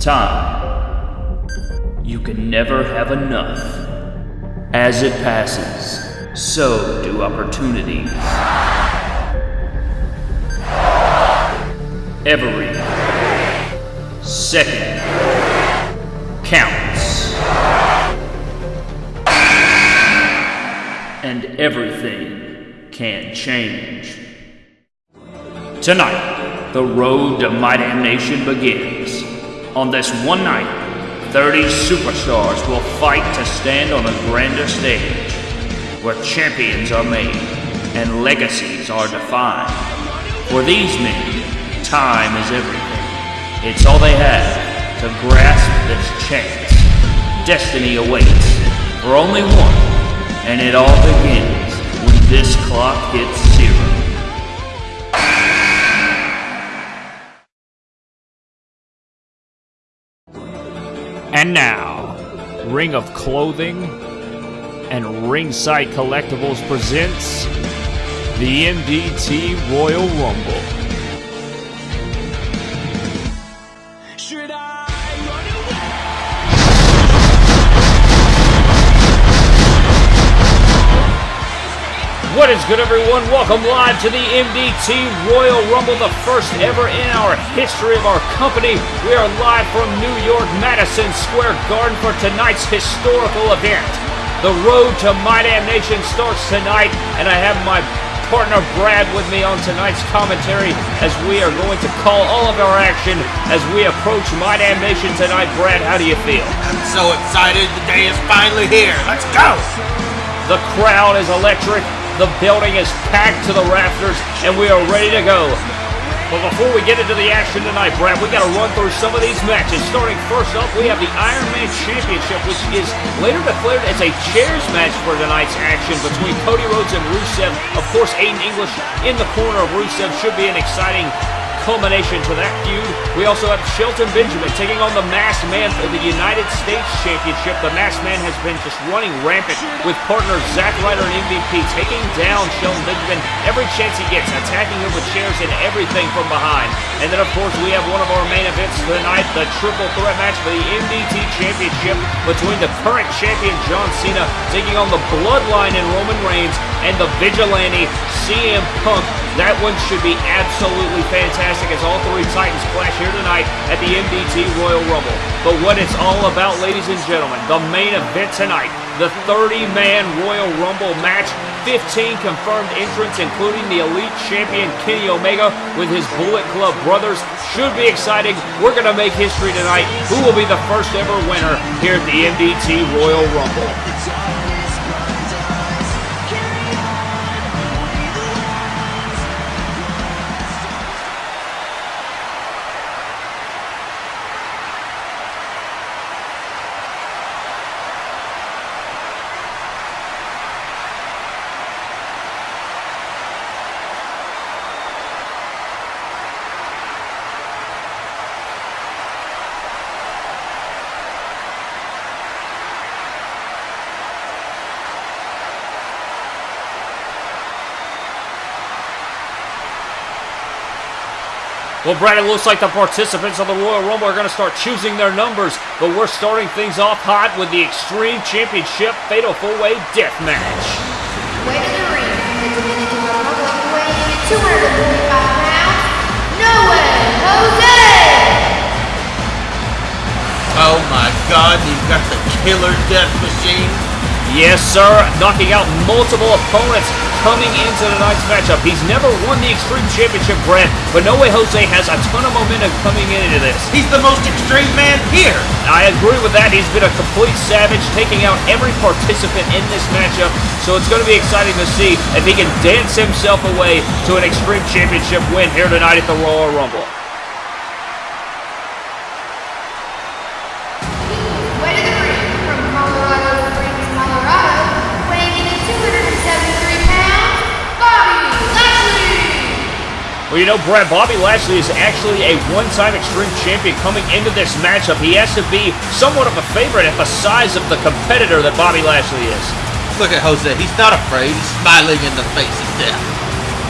Time. You can never have enough. As it passes, so do opportunities. Every second counts. And everything can change. Tonight, the road to My Damnation begins. On this one night, 30 superstars will fight to stand on a grander stage, where champions are made and legacies are defined. For these men, time is everything. It's all they have to grasp this chance. Destiny awaits for only one, and it all begins when this clock hits And now, Ring of Clothing and Ringside Collectibles presents the MDT Royal Rumble. What is good, everyone? Welcome live to the MDT Royal Rumble, the first ever in our history of our company. We are live from New York, Madison Square Garden for tonight's historical event. The road to My Damnation starts tonight, and I have my partner Brad with me on tonight's commentary as we are going to call all of our action as we approach My Damnation tonight. Brad, how do you feel? I'm so excited. The day is finally here. Let's go. The crowd is electric. The building is packed to the rafters, and we are ready to go. But before we get into the action tonight, Brad, we got to run through some of these matches. Starting first up, we have the Iron Man Championship, which is later declared as a chairs match for tonight's action between Cody Rhodes and Rusev. Of course, Aiden English in the corner of Rusev should be an exciting culmination to that feud. We also have Shelton Benjamin taking on the Masked Man for the United States Championship. The Masked Man has been just running rampant with partners Zack Ryder and MVP, taking down Shelton Benjamin every chance he gets, attacking him with chairs and everything from behind. And then, of course, we have one of our main events tonight, the triple threat match for the MDT Championship between the current champion John Cena taking on the Bloodline and Roman Reigns and the Vigilante CM Punk. That one should be absolutely fantastic as all three Titans clash here tonight at the MDT Royal Rumble. But what it's all about, ladies and gentlemen, the main event tonight, the 30-man Royal Rumble match, 15 confirmed entrants, including the Elite Champion Kenny Omega with his Bullet Club brothers. Should be exciting. We're going to make history tonight. Who will be the first ever winner here at the MDT Royal Rumble? Well, Brad, it looks like the participants of the Royal Rumble are going to start choosing their numbers, but we're starting things off hot with the Extreme Championship Fatal 4-Way Death Match. Way to the ring, the Dominican Republic weighing in 245 pounds, no way, Jose! Oh my God, you've got the killer death machine. Yes, sir, knocking out multiple opponents coming into tonight's matchup. He's never won the Extreme Championship, Brad, but No Way Jose has a ton of momentum coming into this. He's the most extreme man here. I agree with that. He's been a complete savage, taking out every participant in this matchup. So it's going to be exciting to see if he can dance himself away to an Extreme Championship win here tonight at the Royal Rumble. Well, you know, Brad, Bobby Lashley is actually a one-time Extreme Champion coming into this matchup. He has to be somewhat of a favorite at the size of the competitor that Bobby Lashley is. Look at Jose. He's not afraid. He's smiling in the face of death.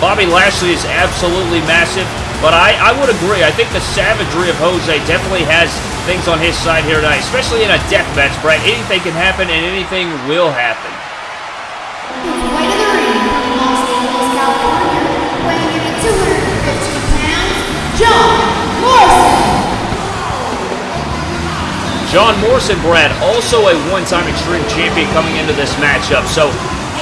Bobby Lashley is absolutely massive. But I, I would agree. I think the savagery of Jose definitely has things on his side here tonight, especially in a death match, Brad. Anything can happen and anything will happen. John Morrison. John Morrison, Brad, also a one-time Extreme Champion coming into this matchup. So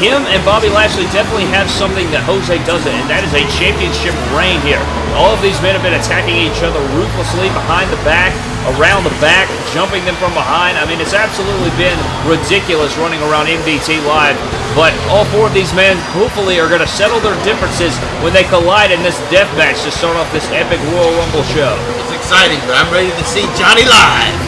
him and Bobby Lashley definitely have something that Jose doesn't, and that is a championship reign here. All of these men have been attacking each other ruthlessly behind the back, around the back, jumping them from behind. I mean, it's absolutely been ridiculous running around MDT Live. But all four of these men, hopefully, are going to settle their differences when they collide in this death match to start off this epic Royal Rumble show. It's exciting, but I'm ready to see Johnny live.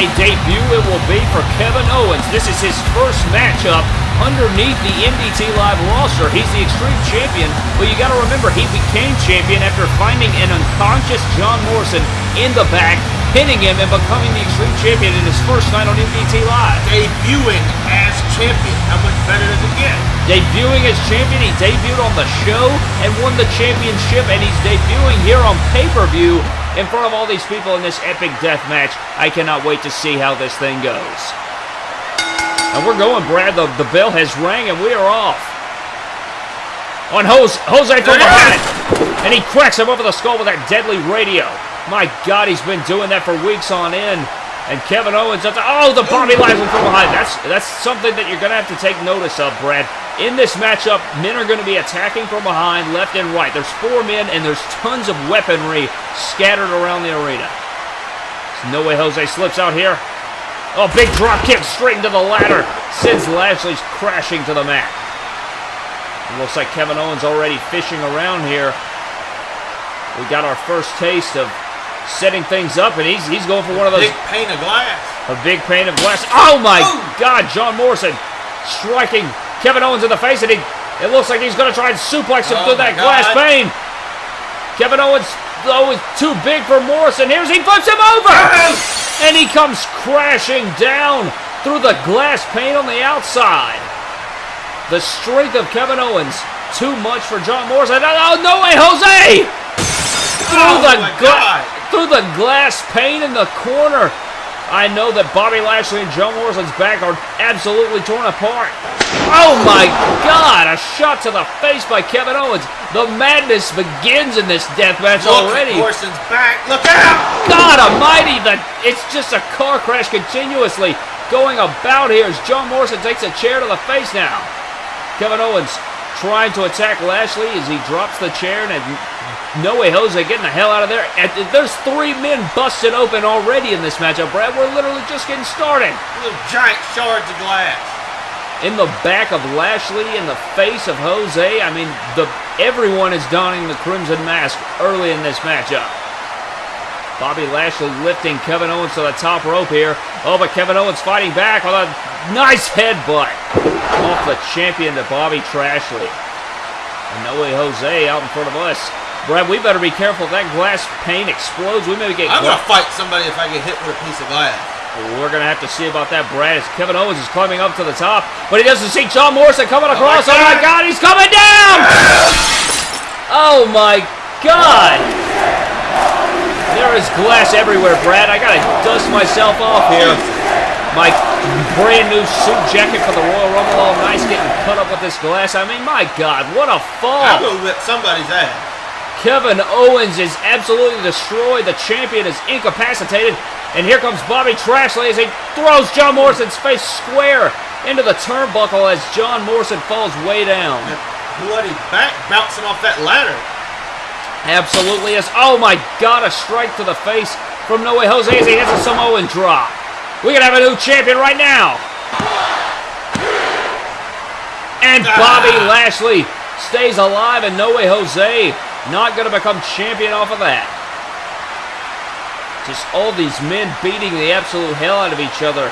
A debut it will be for Kevin Owens. This is his first matchup underneath the MDT Live roster. He's the Extreme Champion, but you got to remember he became champion after finding an unconscious John Morrison in the back, pinning him, and becoming the Extreme Champion in his first night on MDT Live. Debuting as champion. How much better does it get? Debuting as champion, he debuted on the show and won the championship, and he's debuting here on pay-per-view in front of all these people in this epic death match. I cannot wait to see how this thing goes. And we're going, Brad. The, the bell has rang, and we are off. On Jose, Jose from behind. And he cracks him over the skull with that deadly radio. My God, he's been doing that for weeks on end. And Kevin Owens, up to, oh, the Bobby Lashley from behind. That's that's something that you're going to have to take notice of, Brad. In this matchup, men are going to be attacking from behind, left and right. There's four men, and there's tons of weaponry scattered around the arena. There's no way Jose slips out here. Oh, big drop kick straight into the ladder. Sends Lashley's crashing to the mat. It looks like Kevin Owens already fishing around here. We got our first taste of setting things up, and he's he's going for one of those Big pane of glass. a big pane of glass. Oh my Boom. God! John Morrison striking Kevin Owens in the face, and he it looks like he's going to try and suplex him Oh through that glass pane. Kevin Owens though is too big for Morrison. Here's he flips him over, and he comes crashing down through the glass pane on the outside. The strength of Kevin Owens too much for John Morrison. Oh no way, Jose! Through Oh the gla- God. through the glass pane in the corner. I know that Bobby Lashley and John Morrison's back are absolutely torn apart. Oh my God! A shot to the face by Kevin Owens. The madness begins in this death match Look already. Morrison's back. Look out! God Almighty! The it's just a car crash continuously going about here as John Morrison takes a chair to the face now. Kevin Owens trying to attack Lashley as he drops the chair and no way Jose getting the hell out of there. And There's three men busted open already in this matchup, Brad. We're literally just getting started. Little giant shards of glass. In the back of Lashley, in the face of Jose. I mean, the everyone is donning the crimson mask early in this matchup. Bobby Lashley lifting Kevin Owens to the top rope here. Oh, but Kevin Owens fighting back with a nice headbutt off the champion to Bobby Trashley. And no way Jose out in front of us. Brad, we better be careful. If that glass pane explodes, we may get. I'm gonna fight somebody if I get hit with a piece of glass. we're going to have to see about that, Brad, as Kevin Owens is climbing up to the top. But he doesn't see John Morrison coming oh across. Oh, my God, he's coming down! Oh, my God! There is glass everywhere, Brad. I got to dust myself off here. My brand new suit jacket for the Royal Rumble, all nice, getting cut up with this glass. I mean, my God, what a fall! I'm gonna whip somebody's ass. Kevin Owens is absolutely destroyed. The champion is incapacitated. And here comes Bobby Trashley as he throws John Morrison's face square into the turnbuckle as John Morrison falls way down. Bloody back bouncing off that ladder. Absolutely is. Oh my God, a strike to the face from No Way Jose as he hits a Samoan drop. We can have a new champion right now. And Bobby ah. Lashley stays alive and No Way Jose not going to become champion off of that. Just all these men beating the absolute hell out of each other.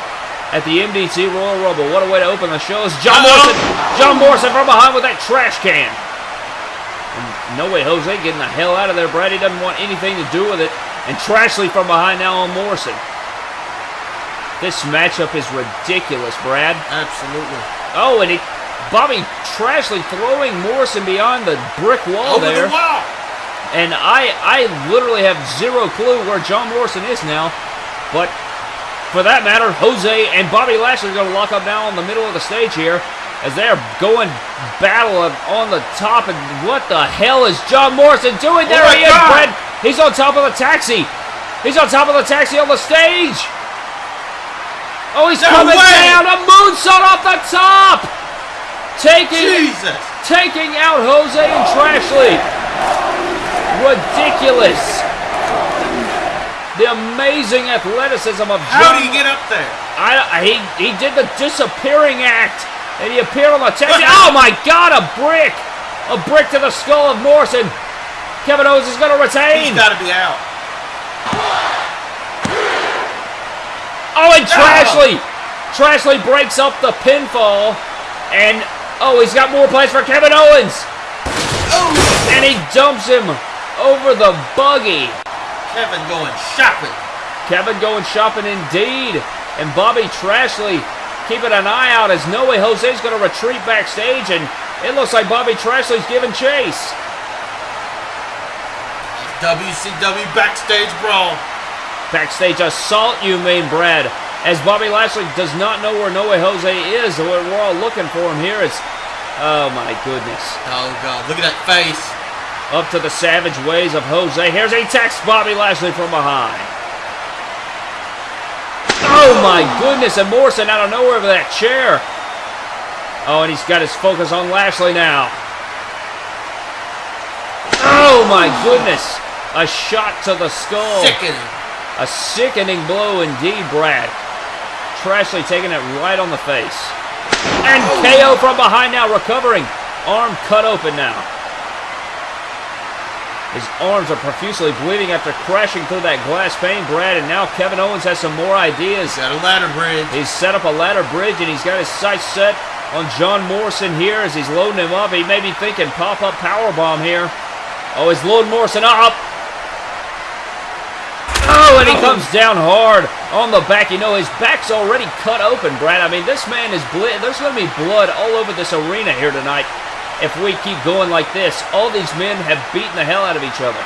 at the MDT Royal Rumble. What a way to open the show. It's John Morrison. John Morrison from behind with that trash can. And no way Jose getting the hell out of there. Brady doesn't want anything to do with it. And Trashley from behind now on Morrison. This matchup is ridiculous, Brad. Absolutely. Oh, and he, Bobby Trashley throwing Morrison beyond the brick wall Over there. the wall. And I, I literally have zero clue where John Morrison is now. But for that matter, Jose and Bobby Lashley are going to lock up now in the middle of the stage here as they're going battle on the top. And what the hell is John Morrison doing? Oh there Oh he is, God. Brad. He's on top of the taxi. He's on top of the taxi on the stage. Oh, he's No coming way. down. A moonsault off the top. Taking Jesus. taking out Jose and Trashley. Ridiculous. The amazing athleticism of How John. do you get up there? I, I- he, he did the disappearing act, and he appeared on the taxi. oh my God! A brick, a brick to the skull of Morrison. Kevin Owens is going to retain. He's got to be out. Oh, and Trashley! Trashley breaks up the pinfall, and oh, he's got more plays for Kevin Owens, Oh, and he dumps him over the buggy. Kevin going shopping. Kevin going shopping indeed. And Bobby Trashley keeping an eye out as No Way Jose's going to retreat backstage. And it looks like Bobby Trashley's giving chase. WCW backstage brawl. Backstage assault, you mean, Brad. As Bobby Lashley does not know where No Way Jose is. We're, we're all looking for him here. It's, oh my goodness. Oh God, look at that face. Up to the savage ways of Jose. Here's a text Bobby Lashley from behind. Oh my goodness, and Morrison out of nowhere with that chair. Oh, and he's got his focus on Lashley now. Oh my goodness. A shot to the skull. Sickening. A sickening blow indeed, Brad. Trashley taking it right on the face. Oh. And KO from behind now, recovering. Arm cut open now. His arms are profusely bleeding after crashing through that glass pane, Brad, and now Kevin Owens has some more ideas. Got a ladder bridge. He's set up a ladder bridge and he's got his sights set on John Morrison here as he's loading him up. He may be thinking pop-up power bomb here. Oh, he's loading Morrison up. Oh, and he comes down hard on the back. You know, his back's already cut open, Brad. I mean, this man is ble- There's going to be blood all over this arena here tonight if we keep going like this. All these men have beaten the hell out of each other.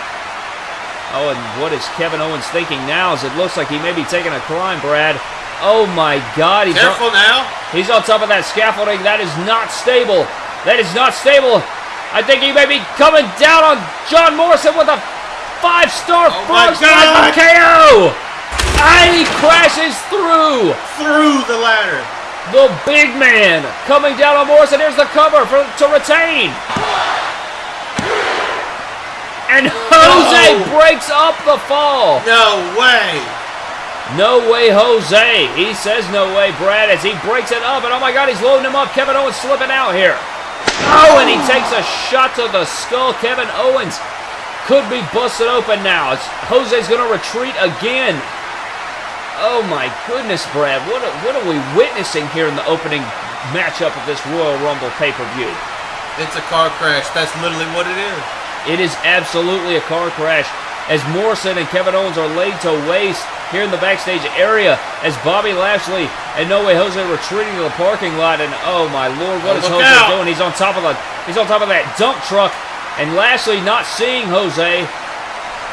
Oh, and what is Kevin Owens thinking now? As it looks like he may be taking a climb, Brad. Oh my God! He's Careful on, now. he's on top of that scaffolding. That is not stable. That is not stable. I think he may be coming down on John Morrison with a five-star Oh my frog God. KO. And he crashes through. Through the ladder. The big man coming down on Morrison. Here's the cover for to retain. And Jose No. breaks up the fall. No way. No way, Jose. He says no way, Brad, as he breaks it up. And oh my God, he's loading him up. Kevin Owens slipping out here. Oh, and he takes a shot to the skull. Kevin Owens could be busted open now. It's, Jose's going to retreat again. Oh my goodness, Brad. What are, what are we witnessing here in the opening matchup of this Royal Rumble pay-per-view? It's a car crash. That's literally what it is. It is absolutely a car crash as Morrison and Kevin Owens are laid to waste here in the backstage area as Bobby Lashley and No Way Jose retreating to the parking lot and oh my lord, what Oh, is Jose out. doing? He's on top of the he's on top of that dump truck and Lashley not seeing Jose.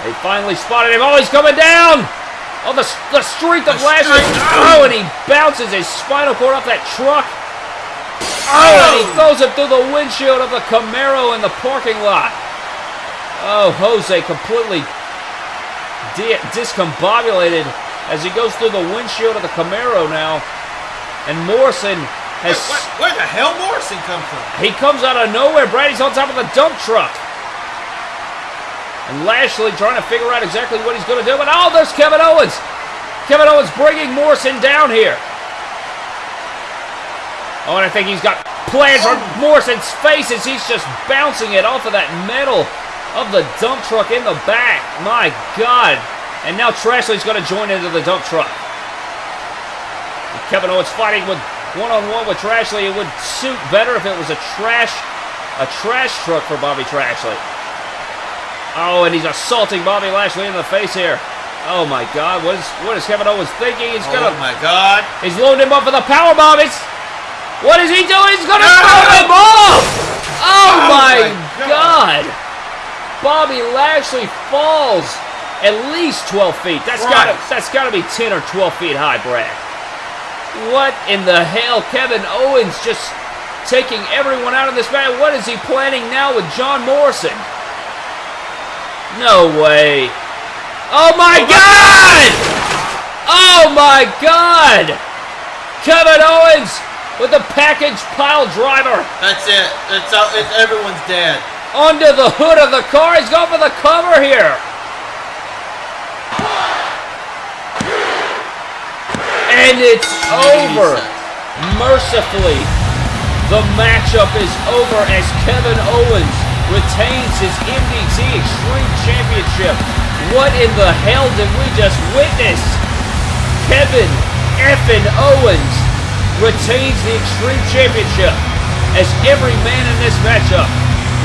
They finally spotted him. Oh, he's coming down! Oh, the, the strength of The Lashley. Oh, and he bounces his spinal cord off that truck. Oh, oh, and he throws it through the windshield of the Camaro in the parking lot. Oh, Jose completely di- discombobulated as he goes through the windshield of the Camaro now. And Morrison has. Where, where the hell Morrison come from? He comes out of nowhere. Brady's on top of the dump truck. And Lashley trying to figure out exactly what he's going to do. But oh, there's Kevin Owens. Kevin Owens bringing Morrison down here. Oh, and I think he's got plans for Morrison's face as he's just bouncing it off of that metal of the dump truck in the back. My God. And now Trashley's going to join into the dump truck. Kevin Owens fighting with one-on-one with Trashley. It would suit better if it was a trash, a trash truck for Bobby Trashley. Oh, and he's assaulting Bobby Lashley in the face here. Oh my God, what is what is Kevin Owens thinking? He's gonna, Oh my god. he's loading him up for the power bomb. It's, what is he doing? He's gonna No! throw him off. Oh, my, my God. Bobby Lashley falls at least 12 feet. That's gotta that's gotta be 10 or 12 feet high, Brad. What in the hell? Kevin Owens just taking everyone out of this match. What is he planning now with John Morrison? No way. Oh my god! Oh my god! Kevin Owens with the package pile driver That's it. It's. Uh, it's, everyone's dead. Under the hood of the car. He's going for the cover here. And it's over. Mercifully, the matchup is over as Kevin Owens retains his MDT Extreme Championship. What in the hell did we just witness? Kevin effin Owens retains the Extreme Championship as every man in this matchup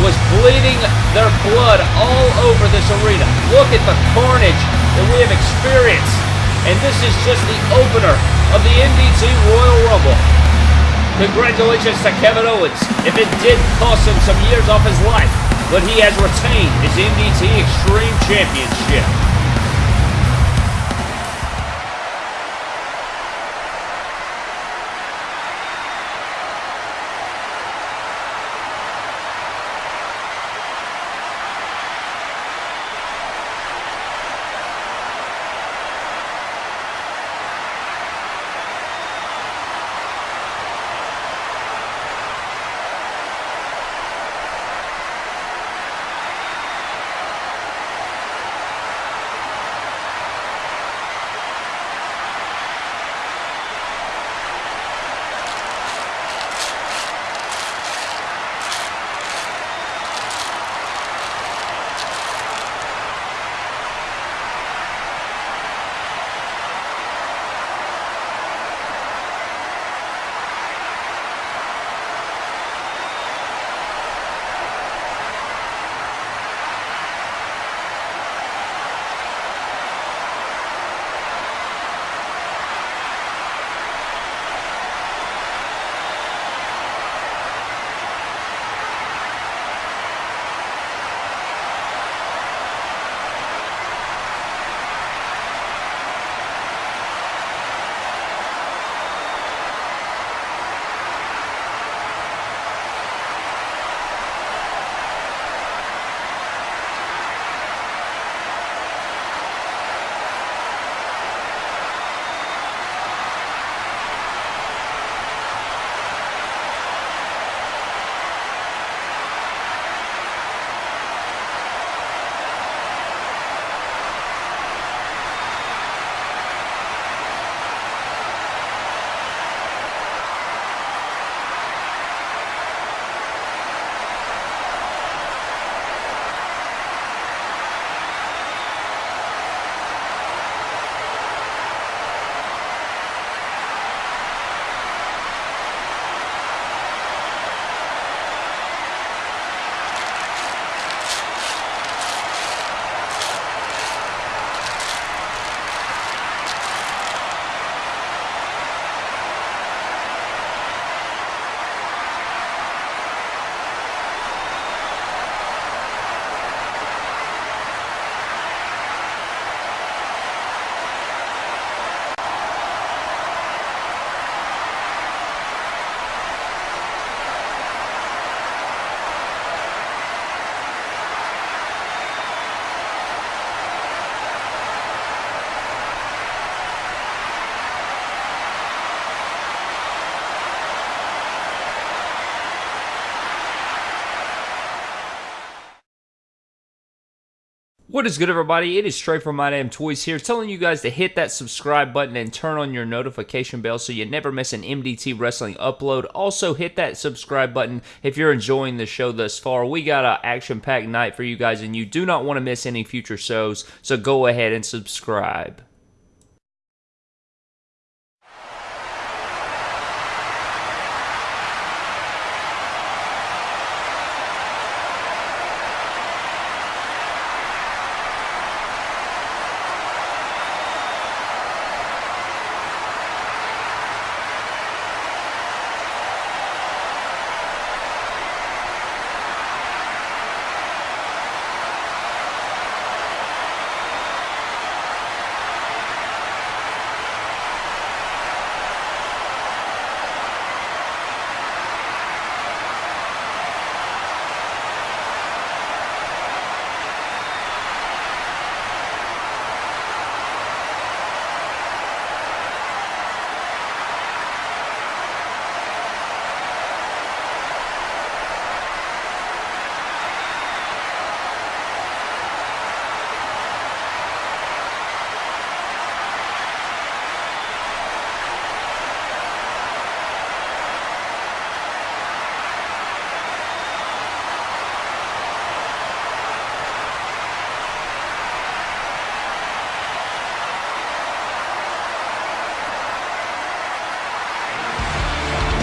was bleeding their blood all over this arena. Look at the carnage that we have experienced. And this is just the opener of the MDT Royal Rumble. Congratulations to Kevin Owens. If it did cost him some years off his life, but he has retained his MDT Extreme Championship. What is good, everybody? It is Trey from My Damn Toys here, telling you guys to hit that subscribe button and turn on your notification bell so you never miss an MDT Wrestling upload. Also, hit that subscribe button if you're enjoying the show thus far. We got an action-packed night for you guys, and you do not want to miss any future shows, so go ahead and subscribe.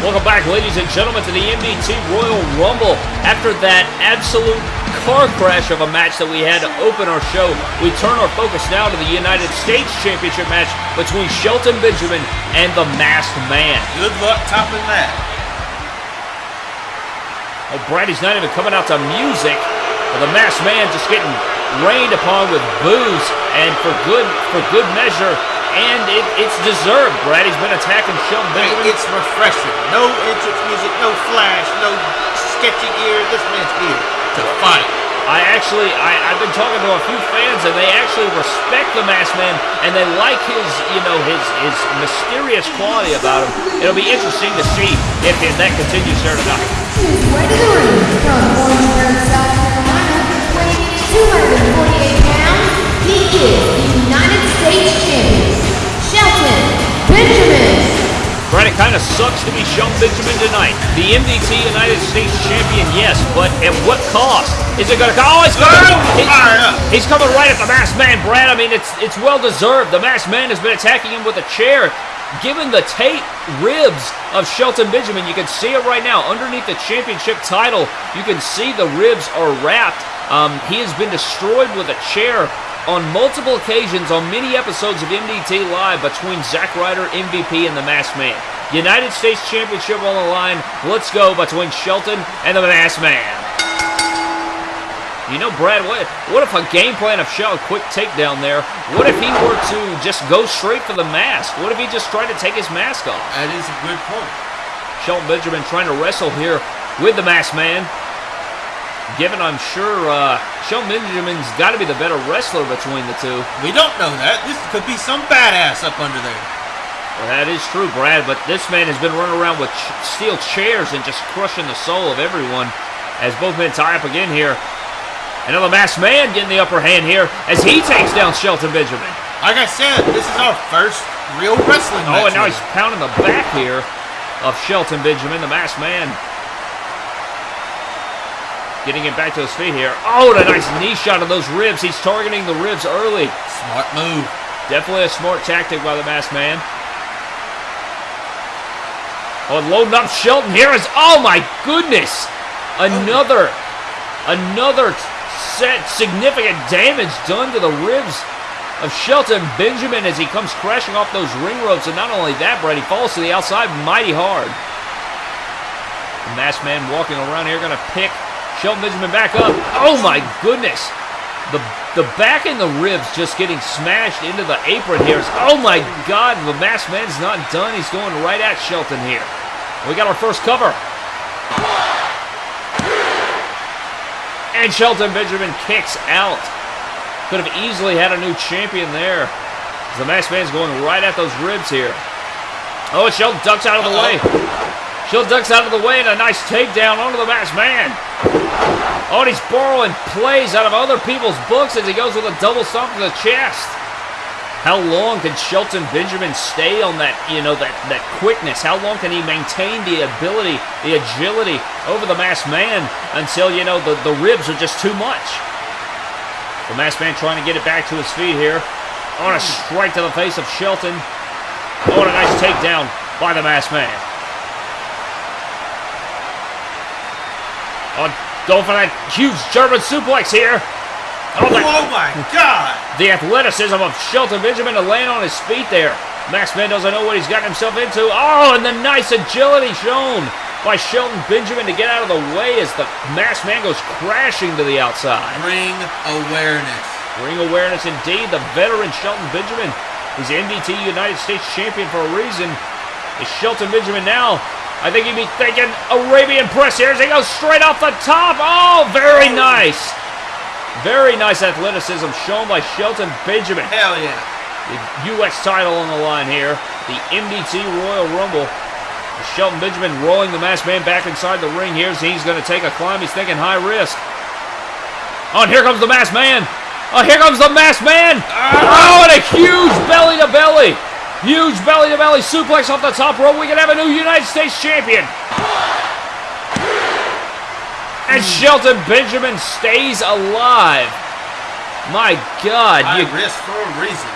Welcome back, ladies and gentlemen, to the MDT Royal Rumble. After that absolute car crash of a match that we had to open our show, we turn our focus now to the United States Championship match between Shelton Benjamin and the Masked Man. Good luck topping that. Oh, Brady's not even coming out to music. The Masked Man just getting rained upon with booze, and for good for good measure, and it, it's deserved. Brad. He's been attacking Shelton Hey, Benjamin. it's refreshing. No entrance music, no flash, no sketchy gear. This man's here to fight. I actually, I, I've been talking to a few fans, and they actually respect the Masked Man, and they like his, you know, his his mysterious quality about him. It'll be interesting to see if, if that continues here tonight. His way to the ring from Orangeburg, South Carolina, weighing in at 248 pounds, he is United States Champion, Shelton Benjamin. Brad, it kind of sucks to be Shelton Benjamin tonight. The MDT United States Champion, yes, but at what cost? Is it going to? Oh, he's coming! Oh, he's, he's coming right at the Masked Man, Brad. I mean, it's it's well deserved. The Masked Man has been attacking him with a chair. Given the tape ribs of Shelton Benjamin, you can see it right now underneath the championship title. You can see the ribs are wrapped. Um, he has been destroyed with a chair on multiple occasions on many episodes of MDT Live between Zack Ryder, MVP, and the Masked Man. United States Championship on the line. Let's go between Shelton and the Masked Man. You know, Brad, what, what if a game plan of Shelton, quick takedown there, what if he were to just go straight for the mask? What if he just tried to take his mask off? That is a good point. Shelton Benjamin trying to wrestle here with the masked man. Given, I'm sure uh, Shelton Benjamin's got to be the better wrestler between the two. We don't know that. This could be some badass up under there. Well, that is true, Brad, but this man has been running around with ch- steel chairs and just crushing the soul of everyone as both men tie up again here. Another masked man getting the upper hand here as he takes down Shelton Benjamin. Like I said, this is our first real wrestling Oh, and now he's pounding the back here of Shelton Benjamin, the masked man. Getting him back to his feet here. Oh, and a nice knee shot of those ribs. He's targeting the ribs early. Smart move. Definitely a smart tactic by the masked man. Oh, and loading up Shelton here is. Oh my goodness! Another, another set significant damage done to the ribs of Shelton Benjamin as he comes crashing off those ring ropes. And not only that, Brad, he falls to the outside mighty hard. The masked man walking around here going to pick Shelton Benjamin back up. Oh my goodness! The the back and the ribs just getting smashed into the apron here. Oh my God! The masked man's not done. He's going right at Shelton here. We got our first cover. And Shelton Benjamin kicks out. Could have easily had a new champion there. The masked man's going right at those ribs here. Oh, and Shelton ducks out of the way. Shelton ducks out of the way and a nice takedown onto the masked man. Oh, he's borrowing plays out of other people's books as he goes with a double stomp to the chest. How long can Shelton Benjamin stay on that, you know, that, that quickness? How long can he maintain the ability, the agility over the masked man until, you know, the, the ribs are just too much? The masked man trying to get it back to his feet here. On a strike to the face of Shelton. Oh, and a nice takedown by the masked man. Going for that huge German suplex here. Oh, that, Oh my God! the athleticism of Shelton Benjamin to land on his feet there. Masked Man doesn't know what he's gotten himself into. Oh, and the nice agility shown by Shelton Benjamin to get out of the way as the Masked Man goes crashing to the outside. Ring awareness. Ring awareness indeed. The veteran Shelton Benjamin is MDT United States champion for a reason. Is Shelton Benjamin now? I think he'd be thinking Arabian press here as he goes straight off the top. Oh, very oh. nice. Very nice athleticism shown by Shelton Benjamin. Hell yeah. The U.S. title on the line here. The MDT Royal Rumble. Shelton Benjamin rolling the masked man back inside the ring here. He's going to take a climb. He's thinking high risk. Oh, and here comes the masked man. Oh, here comes the masked man. Ah! Oh, and a huge belly to belly. Huge belly to belly suplex off the top rope. We can have a new United States champion. And Shelton Benjamin stays alive. My God. You- risk for a reason.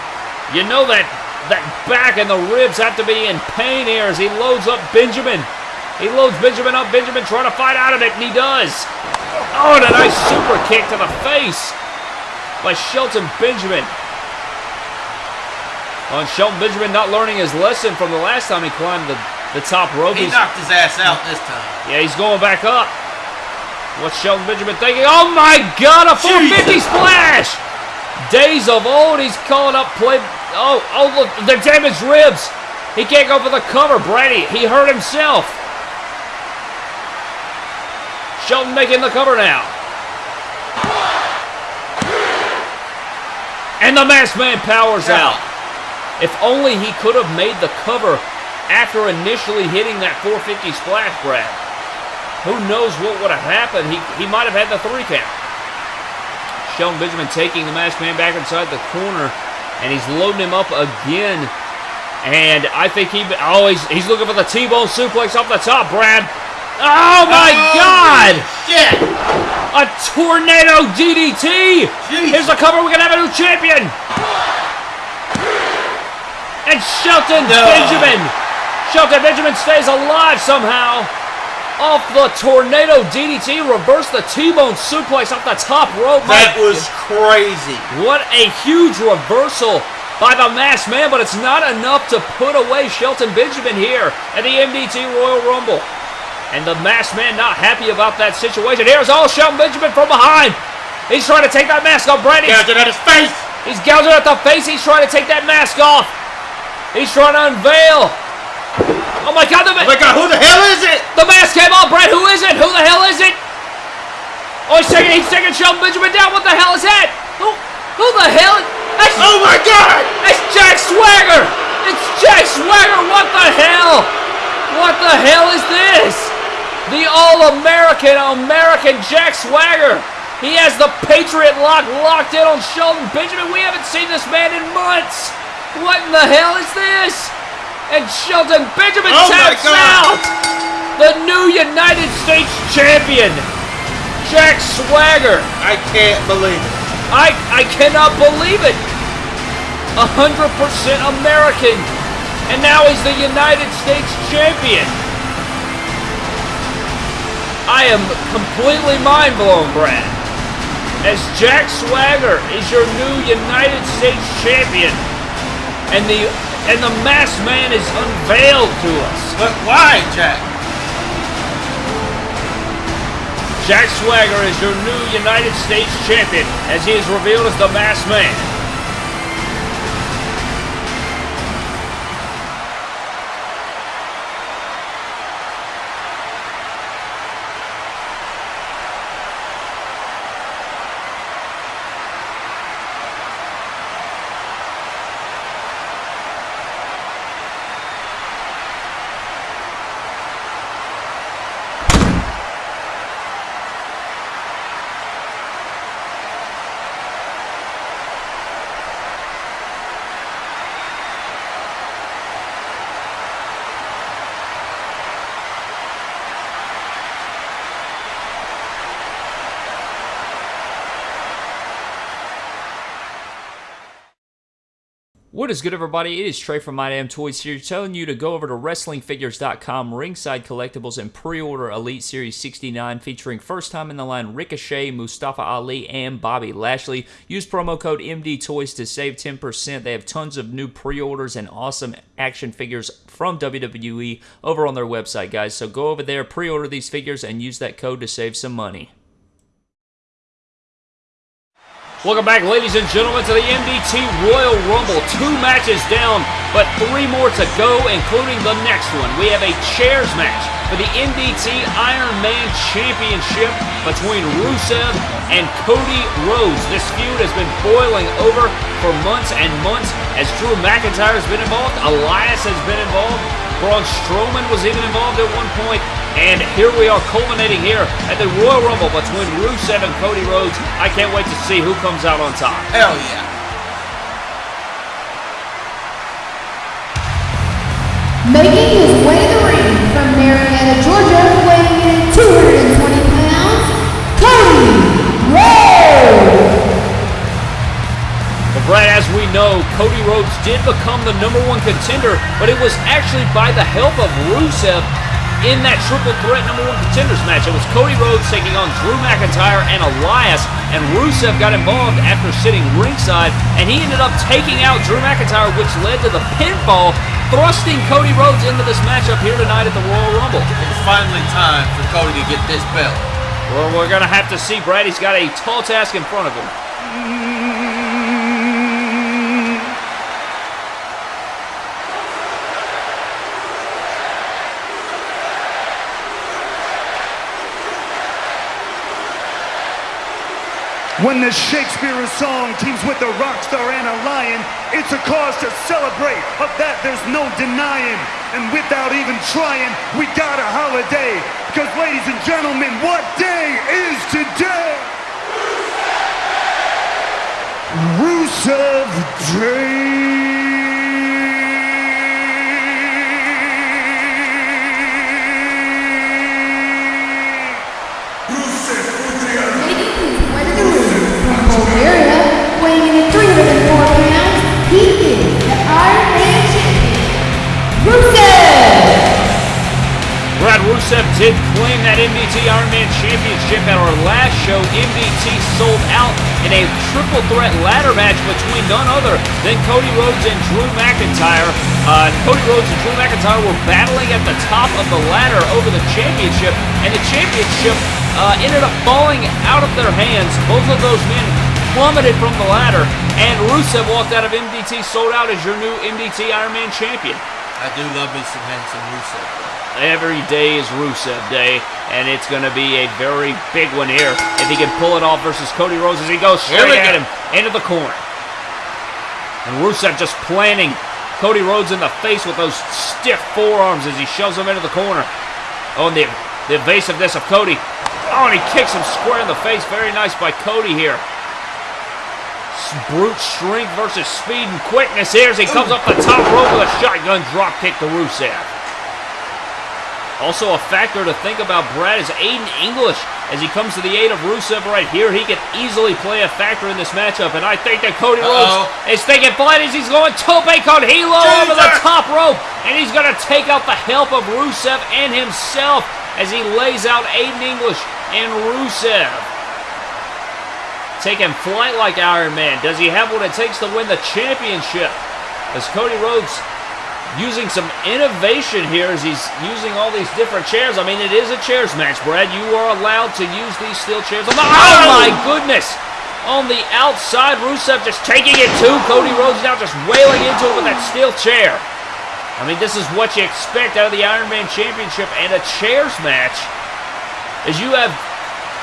you know that that back and the ribs have to be in pain here as he loads up Benjamin. He loads Benjamin up. Benjamin trying to fight out of it, and he does. Oh, and a nice super kick to the face by Shelton Benjamin. And Shelton Benjamin not learning his lesson from the last time he climbed the, the top rope. He He's- knocked his ass out this time. yeah, he's going back up. What's Shelton Benjamin thinking? Oh my God, a 450 splash! Days of old, he's calling up play. Oh, oh, look, the damaged ribs. He can't go for the cover, Brady. He hurt himself. Shelton making the cover now. And the masked man powers out. If only he could have made the cover after initially hitting that 450 splash, Brad. Who knows what would have happened? He, he might have had the three count. Shelton Benjamin taking the masked man back inside the corner, and he's loading him up again. And I think he oh he's, he's looking for the T-bone suplex off the top, Brad. Oh my Oh, God! Shit! A tornado DDT! Jesus. Here's the cover. We're gonna have a new champion. And Shelton No. Benjamin. Shelton Benjamin stays alive somehow. Off the tornado DDT, reverse the T-bone suplex off the top rope. That was crazy. what a huge reversal by the masked man, but it's not enough to put away Shelton Benjamin here at the MDT Royal Rumble. And the masked man not happy about that situation. Here's all Shelton Benjamin from behind. He's trying to take that mask off. Brady. Gouging at his face. He's gouging at the face. He's trying to take that mask off. He's trying to unveil. Oh my God! The, Oh my god, who the hell is it? the mask came off. Brad, who is it? Who the hell is it? Oh, he's taking, he's taking Shelton Benjamin down. What the hell is that? Who, who the hell? That's, Oh my god! It's Jack Swagger. It's Jack Swagger. What the hell? What the hell is this? The All-American American Jack Swagger. He has the Patriot lock locked in on Shelton Benjamin. We haven't seen this man in months. What in the hell is this? And Shelton Benjamin Oh taps out. The new United States champion, Jack Swagger. I can't believe it. I I cannot believe it. A hundred percent American, and now he's the United States champion. I am completely mind blown, Brad. As Jack Swagger is your new United States champion, and the and the masked man is unveiled to us. But why, Jack? Jack Swagger is your new United States champion, as he is revealed as the masked man. What is good, everybody? It is Trey from My Damn Toys here, telling you to go over to WrestlingFigures.com, Ringside Collectibles, and pre-order Elite Series 69, featuring first time in the line Ricochet, Mustafa Ali, and Bobby Lashley. Use promo code MD Toys to save 10%. They have tons of new pre-orders and awesome action figures from WWE over on their website, guys. So go over there, pre-order these figures, and use that code to save some money. Welcome back, ladies and gentlemen, to the MDT Royal Rumble. Two matches down, but three more to go, including the next one. We have a chairs match for the MDT Iron Man Championship between Rusev and Cody Rhodes. This feud has been boiling over for months and months as Drew McIntyre has been involved, Elias has been involved, Braun Strowman was even involved at one point, and here we are culminating here at the Royal Rumble between Rusev and Cody Rhodes. I can't wait to see who comes out on top. Hell yeah. Making his way to the ring from Marietta, Georgia, weighing in 220 pounds, Cody Rhodes. But Brad, as we know, Cody Rhodes did become the number one contender, but it was actually by the help of Rusev in that triple threat number one contenders match. It was Cody Rhodes taking on Drew McIntyre and Elias, and Rusev got involved after sitting ringside, and he ended up taking out Drew McIntyre, which led to the pinfall, thrusting Cody Rhodes into this matchup here tonight at the Royal Rumble. It's finally time for Cody to get this belt. Well, we're going to have to see. Brad, he's got a tall task in front of him. When the Shakespeare of song teams with the rock star and a lion, it's a cause to celebrate. Of that, there's no denying. And without even trying, we got a holiday. Because, ladies and gentlemen, what day is today? Rusev Day. Rusev did claim that MDT Ironman Championship at our last show. MDT sold out in a triple threat ladder match between none other than Cody Rhodes and Drew McIntyre. Uh, Cody Rhodes and Drew McIntyre were battling at the top of the ladder over the championship, and the championship uh, ended up falling out of their hands. Both of those men plummeted from the ladder, and Rusev walked out of MDT sold out as your new MDT Ironman champion. I do love me some handsome Rusev. Every day is Rusev Day, and it's going to be a very big one here if he can pull it off versus Cody Rhodes as he goes straight at him into the corner. And Rusev just planting Cody Rhodes in the face with those stiff forearms as he shoves him into the corner. Oh, and the, the evasiveness of Cody. Oh, and he kicks him square in the face. Very nice by Cody here. Brute strength versus speed and quickness here as he comes up the top rope with a shotgun drop kick to Rusev. Also, a factor to think about, Brad, is Aiden English. As he comes to the aid of Rusev right here, he can easily play a factor in this matchup. And I think that Cody Uh-oh. Rhodes is thinking flight as he's going tope con hilo over the top rope. And he's going to take out the help of Rusev and himself as he lays out Aiden English and Rusev. Taking flight like Iron Man. Does he have what it takes to win the championship? As Cody Rhodes using some innovation here as he's using all these different chairs. I mean, it is a chairs match, Brad. You are allowed to use these steel chairs. The, oh! oh my goodness! On the outside, Rusev just taking it to Cody Rhodes now, just wailing into it with that steel chair. I mean, this is what you expect out of the Iron Man Championship and a chairs match. Is you have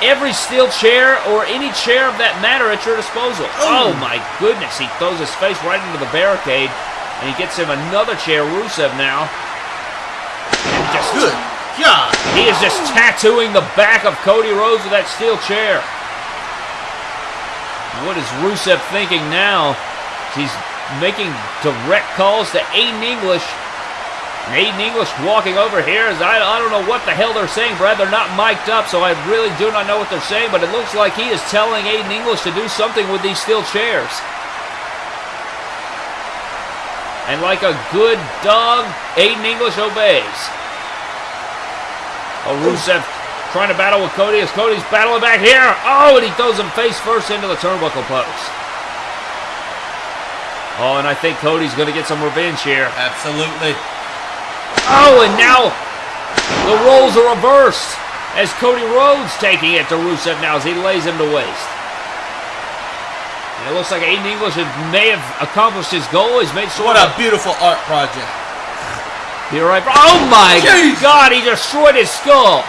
every steel chair or any chair of that matter at your disposal. Oh, oh my goodness, he throws his face right into the barricade. And he gets him another chair, Rusev now. And just Good God. he is just tattooing the back of Cody Rhodes with that steel chair. What is Rusev thinking now? He's making direct calls to Aiden English. And Aiden English walking over here is I, I don't know what the hell they're saying, Brad. They're not mic'd up, so I really do not know what they're saying, but it looks like he is telling Aiden English to do something with these steel chairs. And like a good dog, Aiden English obeys. Oh, Rusev trying to battle with Cody as Cody's battling back here. Oh, and he throws him face first into the turnbuckle post. Oh, and I think Cody's going to get some revenge here. Absolutely. Oh, and now the roles are reversed as Cody Rhodes taking it to Rusev now as he lays him to waste. And it looks like Aiden English may have accomplished his goal. He's made sort What a beautiful art project. You're right. Oh my Jeez. God! He destroyed his skull.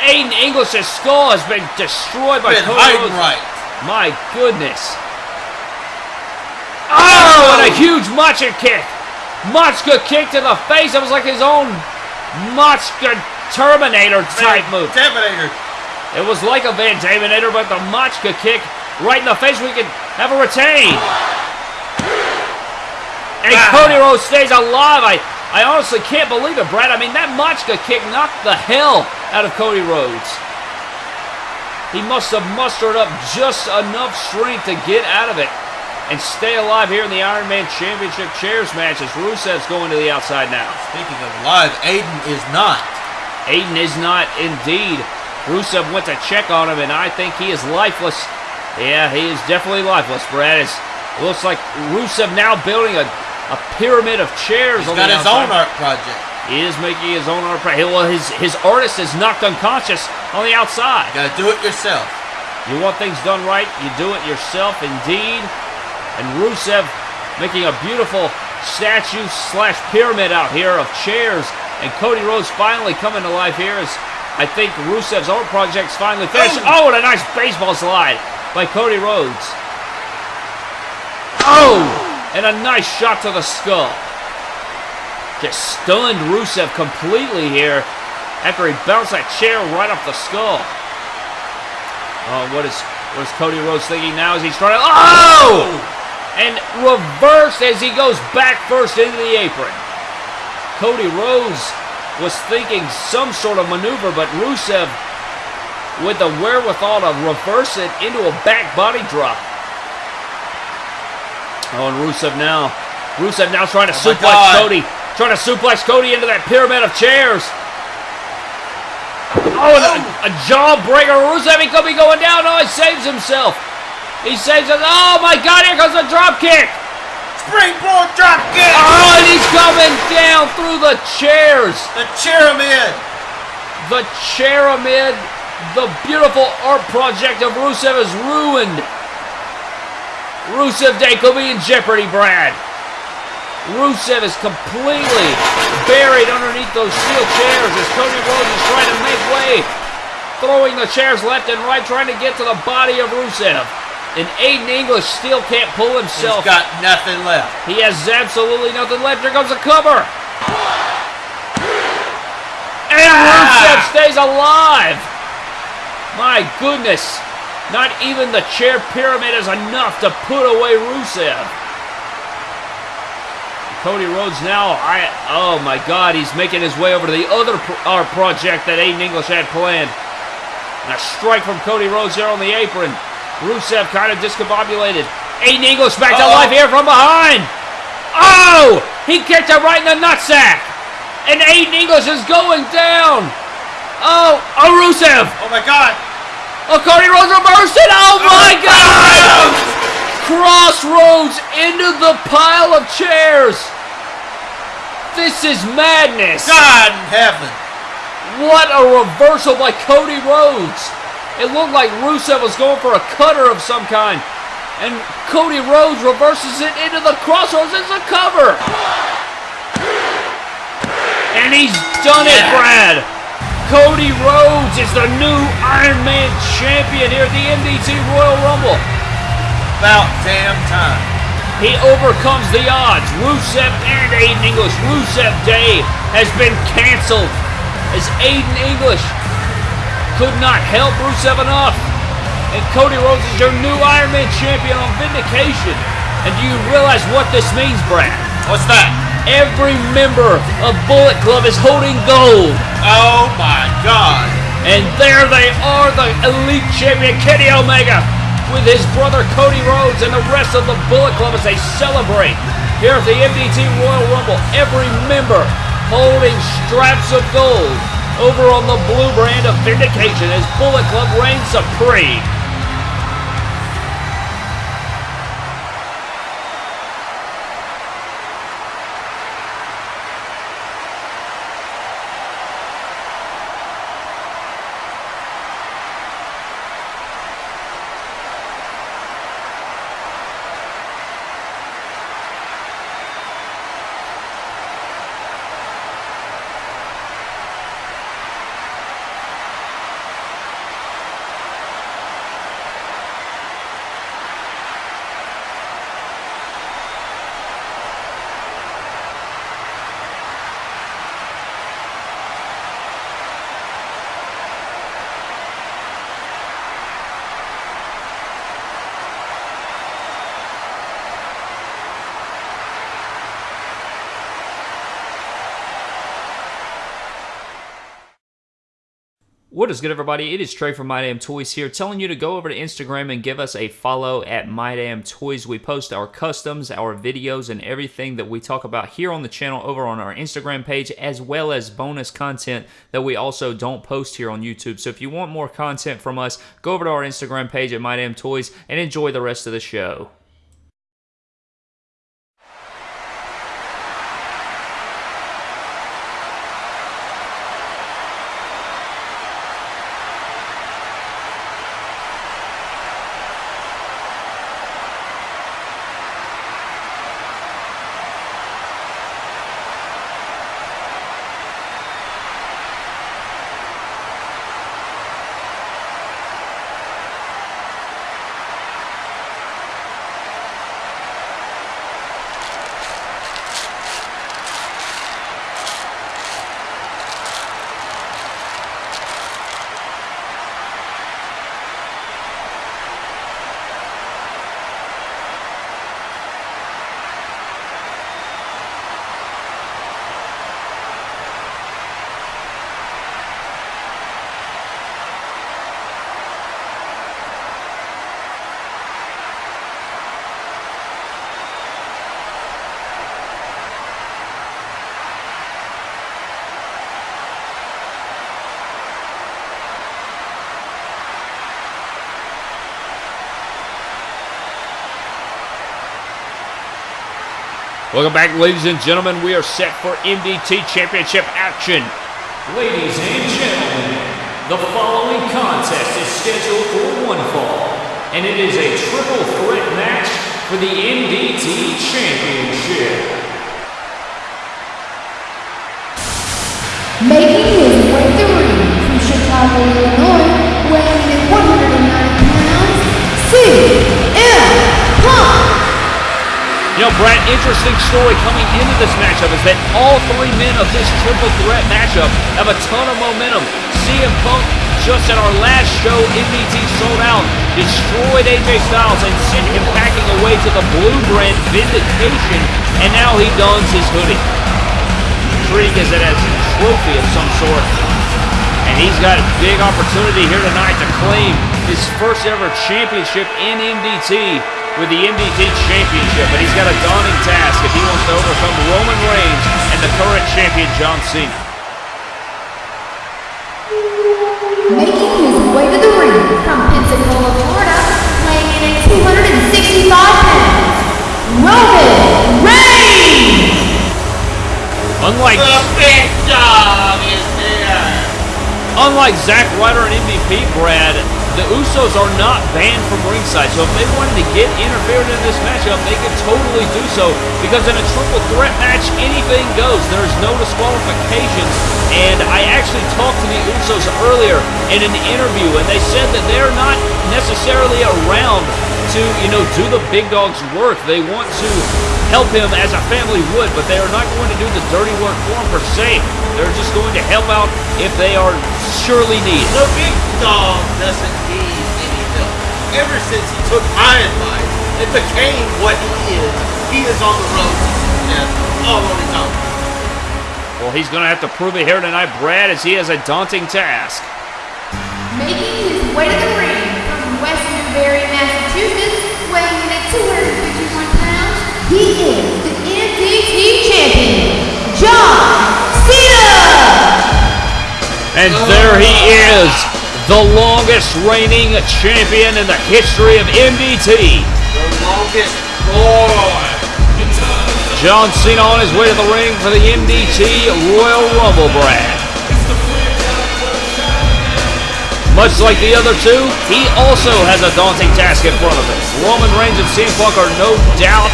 Aiden English's skull has been destroyed by Been Cody right. My goodness. Oh, oh and a huge Machka kick. Machka kick to the face. It was like his own Machka Terminator type move. Terminator. It was like a Van Daminator, but the Machka kick right in the face. We can have a retain. And Ah. Cody Rhodes stays alive. I, I honestly can't believe it, Brad. I mean, that Machka kick knocked the hell out of Cody Rhodes. He must have mustered up just enough strength to get out of it and stay alive here in the Iron Man Championship Chairs match as Rusev's going to the outside now. Speaking of live, Aiden is not Aiden is not indeed. Rusev went to check on him, and I think he is lifeless. Yeah, he is definitely lifeless, Brad. It's, it looks like Rusev now building a, a pyramid of chairs He's on got his outside. own art project. He is making his own art. pra- Well, his his artist is knocked unconscious on the outside. You gotta do it yourself. You want things done right, you do it yourself, indeed. And Rusev making a beautiful statue slash pyramid out here of chairs. And Cody Rhodes finally coming to life here as I think Rusev's art project's finally finished. Oh, and a nice baseball slide by Cody Rhodes. Oh, and a nice shot to the skull. Just stunned Rusev completely here after he bounced that chair right off the skull. Oh, what is what is Cody Rhodes thinking now as he's trying to Oh! And reversed as he goes back first into the apron. Cody Rhodes was thinking some sort of maneuver, but Rusev with the wherewithal to reverse it into a back body drop. Oh, and Rusev now. Rusev now trying to Oh suplex Cody. Trying to suplex Cody into that pyramid of chairs. Oh, oh a, a jawbreaker. Rusev, he could be going down. Oh, he saves himself. He saves it. Oh, my God, here comes a drop kick. Springboard drop kick. Oh, and he's coming down through the chairs. The pyramid. The Cheramid, the beautiful art project of Rusev is ruined. Rusev Day could be in jeopardy, Brad. Rusev is completely buried underneath those steel chairs as Cody Rhodes is trying to make way, throwing the chairs left and right, trying to get to the body of Rusev. And Aiden English still can't pull He's himself. got nothing left. He has absolutely nothing left. Here comes the cover. And Rusev ah! stays alive. My goodness. Not even the chair pyramid is enough to put away Rusev. Cody Rhodes now, I oh my God, he's making his way over to the other pro- art project that Aiden English had planned. And a strike from Cody Rhodes there on the apron. Rusev kind of discombobulated. Aiden English back to Uh-oh. life here from behind. Oh! He kicked him right in the nutsack. And Aiden English is going down. Oh, oh Rusev. Oh my God. Oh, Cody Rhodes reversed it. Oh my oh, God! Crossroads into the pile of chairs. This is madness. God in heaven. What a reversal by Cody Rhodes. It looked like Rusev was going for a cutter of some kind. And Cody Rhodes reverses it into the crossroads as a cover. And he's done it, Brad. Cody Rhodes is the new Iron Man champion here at the MDT Royal Rumble. About damn time. He overcomes the odds. Rusev and Aiden English. Rusev Day has been canceled as Aiden English could not help Rusev enough. And Cody Rhodes is your new Iron Man champion on Vindication. And do you realize what this means, Brad? What's that? Every member of Bullet Club is holding gold. Oh my God. And there they are, the elite champion Kenny Omega with his brother Cody Rhodes and the rest of the Bullet Club as they celebrate here at the MDT Royal Rumble. Every member holding straps of gold over on the blue brand of Vindication as Bullet Club reigns supreme. What is good, everybody? It is Trey from My Damn Toys here, telling you to go over to Instagram and give us a follow at My Damn Toys. We post our customs, our videos, and everything that we talk about here on the channel over on our Instagram page, as well as bonus content that we also don't post here on YouTube. So if you want more content from us, go over to our Instagram page at My Damn Toys and enjoy the rest of the show. Welcome back, ladies and gentlemen. We are set for MDT Championship action. Ladies and gentlemen, the following contest is scheduled for one fall, and it is a triple threat match for the MDT Championship. Making You know, Brad, interesting story coming into this matchup is that all three men of this triple threat matchup have a ton of momentum. CM Punk, just at our last show, MDT sold out, destroyed AJ Styles and sent him packing away to the blue brand Vindication, and now he dons his hoodie. Treating as it as a trophy of some sort. And he's got a big opportunity here tonight to claim his first ever championship in MDT with the MDT Championship, but he's got a daunting task if he wants to overcome Roman Reigns and the current champion John Cena. Making his way to the ring from Pensacola, Florida, weighing in at 265 pounds, Roman Reigns. Unlike The big dog is here. unlike Zack Ryder and MVP, Brad, the Usos are not banned from ringside. So if they wanted to get interfered in this matchup, they could totally do so because in a triple threat match, anything goes. There's no disqualifications. And I actually talked to the Usos earlier in an interview, and they said that they're not necessarily around to, you know, do the big dog's work. They want to help him as a family would, but they are not going to do the dirty work for him per se. They're just going to help out if they are surely needed. The big dog doesn't need any help. Ever since he took my advice and became what he is, he is on the road to success all on his own. Well, he's going to have to prove it here tonight, Brad, as he has a daunting task. Making his way to the ring from West Newbury, Massachusetts, weighing in at 251 pounds, he is the champion, John Cena. And there he is, the longest reigning champion in the history of MDT. The longest boy. John Cena on his way to the ring for the MDT Royal Rumble, Brad. Much like the other two, he also has a daunting task in front of him. Roman Reigns and CM Punk are no doubt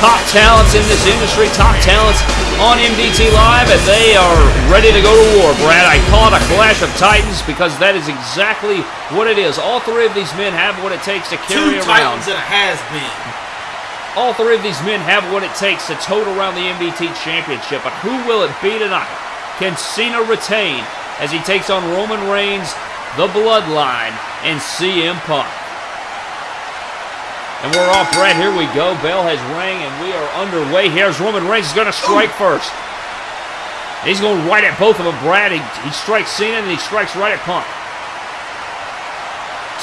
top talents in this industry, top talents on MDT Live, and they are ready to go to war, Brad. I call it a clash of titans because that is exactly what it is. All three of these men have what it takes to carry Two around. titans and a has been. All three of these men have what it takes to tote around the MDT Championship, but who will it be tonight? Can Cena retain as he takes on Roman Reigns, the Bloodline, and CM Punk? And we're off, Brad. Here we go. Bell has rang, and we are underway. Here's Roman Reigns. He's going to strike first. He's going right at both of them, Brad. He, he strikes Cena and he strikes right at Punk.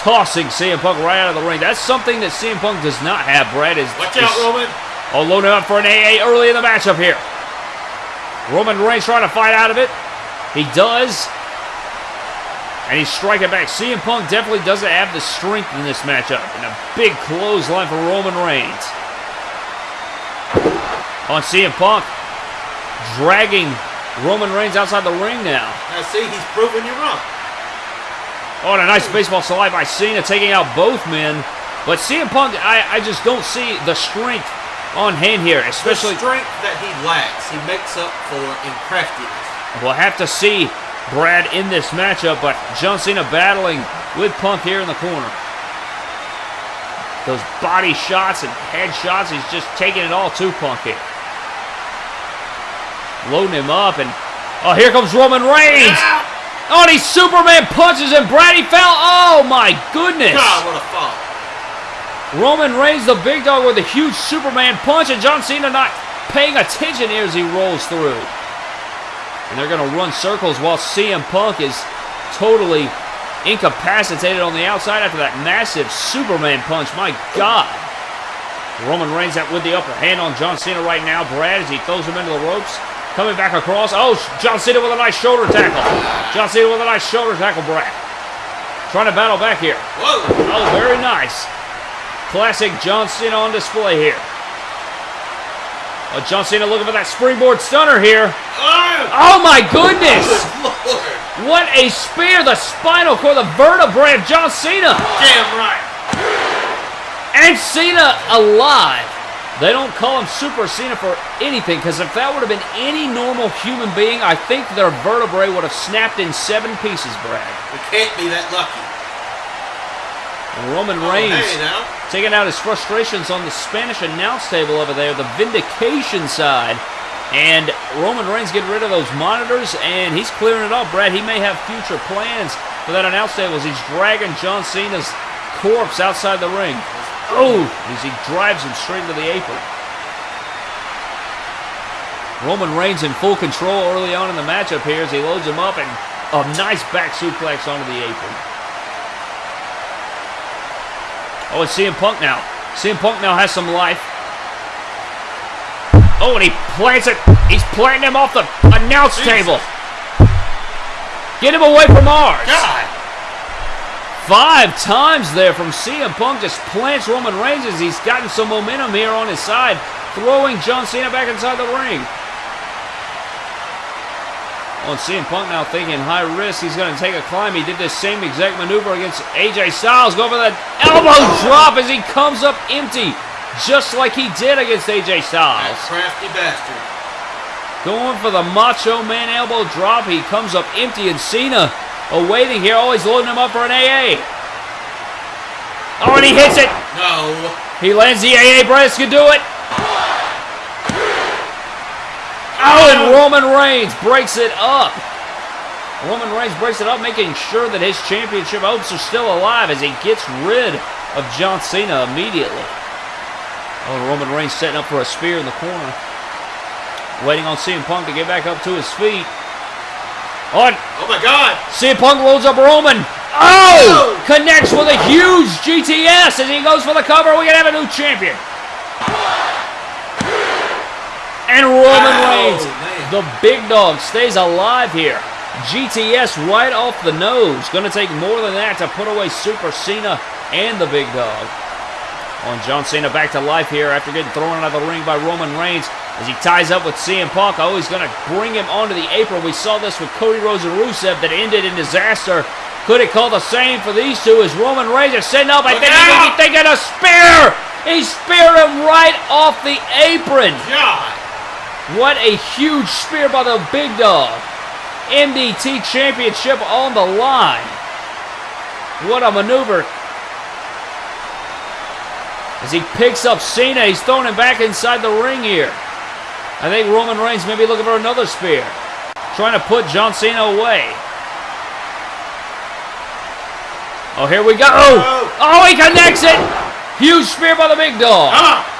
Tossing CM Punk right out of the ring. That's something that CM Punk does not have, Brad. Is, Watch is out, Roman. Oh, loading up for an AA early in the matchup here. Roman Reigns trying to fight out of it. He does. And he's striking back. CM Punk definitely doesn't have the strength in this matchup. And a big clothesline for Roman Reigns. On CM Punk. Dragging Roman Reigns outside the ring now. Now see, he's proving you wrong. Oh, and a nice baseball slide by Cena taking out both men. But CM Punk, I, I just don't see the strength on hand here, especially. the strength that he lacks, he makes up for in craftiness. We'll have to see Brad in this matchup, but John Cena battling with Punk here in the corner. Those body shots and head shots, he's just taking it all to Punk here. Loading him up, and oh, here comes Roman Reigns. Oh, and he Superman punches and Brady fell. Oh my goodness! God, what a fall. Roman Reigns, the big dog, with a huge Superman punch, and John Cena not paying attention here as he rolls through. And they're going to run circles while CM Punk is totally incapacitated on the outside after that massive Superman punch. My God. Roman Reigns out with the upper hand on John Cena right now. Brad, as he throws him into the ropes. Coming back across. Oh, John Cena with a nice shoulder tackle. John Cena with a nice shoulder tackle, Brad. Trying to battle back here. Whoa. Oh, very nice. Classic John Cena on display here. Oh, John Cena looking for that springboard stunner here. Oh, my goodness! What a spear! The spinal cord, the vertebrae of John Cena! Damn right. And Cena alive! They don't call him Super Cena for anything, because if that would have been any normal human being, I think their vertebrae would have snapped in seven pieces, Brad. We can't be that lucky. Roman Oh, Reigns hey, taking out his frustrations on the Spanish announce table over there, the vindication side. And Roman Reigns getting rid of those monitors, and he's clearing it up, Brad. He may have future plans for that announce table as he's dragging John Cena's corpse outside the ring. Oh, as he drives him straight into the apron. Roman Reigns in full control early on in the matchup here as he loads him up and a nice back suplex onto the apron. Oh, it's CM Punk now. CM Punk now has some life. Oh, and he plants it. He's planting him off the announce Jesus. table. Get him away from ours. God. Five times there from CM Punk just plants Roman Reigns as he's gotten some momentum here on his side, throwing John Cena back inside the ring. On CM Punk now thinking high risk, he's going to take a climb. He did this same exact maneuver against AJ Styles. Go for that elbow drop as he comes up empty, just like he did against AJ That Styles. crafty bastard. Going for the Macho Man elbow drop. He comes up empty, and Cena awaiting here. Always loading him up for an AA. Oh, and he hits it. No. He lands the AA. Bryce can do it. Oh, and Roman Reigns breaks it up. Roman Reigns breaks it up, making sure that his championship hopes are still alive as he gets rid of John Cena immediately. Oh, Roman Reigns setting up for a spear in the corner. Waiting on CM Punk to get back up to his feet. Oh, and Oh my God. CM Punk loads up Roman. Oh! oh! Connects with a huge GTS as he goes for the cover. We can have a new champion. And Roman Reigns, the big dog, stays alive here. GTS right off the nose. Going to take more than that to put away Super Cena and the big dog. On John Cena back to life here after getting thrown out of the ring by Roman Reigns as he ties up with CM Punk. Oh, he's going to bring him onto the apron. We saw this with Cody Rhodes and Rusev that ended in disaster. Could it call the same for these two as Roman Reigns is setting up? I think he may thinking a spear. He speared him right off the apron. God. What a huge spear by the big dog. MDT Championship on the line. What a maneuver. As he picks up Cena, he's throwing him back inside the ring here. I think Roman Reigns may be looking for another spear. Trying to put John Cena away. Oh, here we go. Oh, oh he connects it. Huge spear by the big dog. Come on.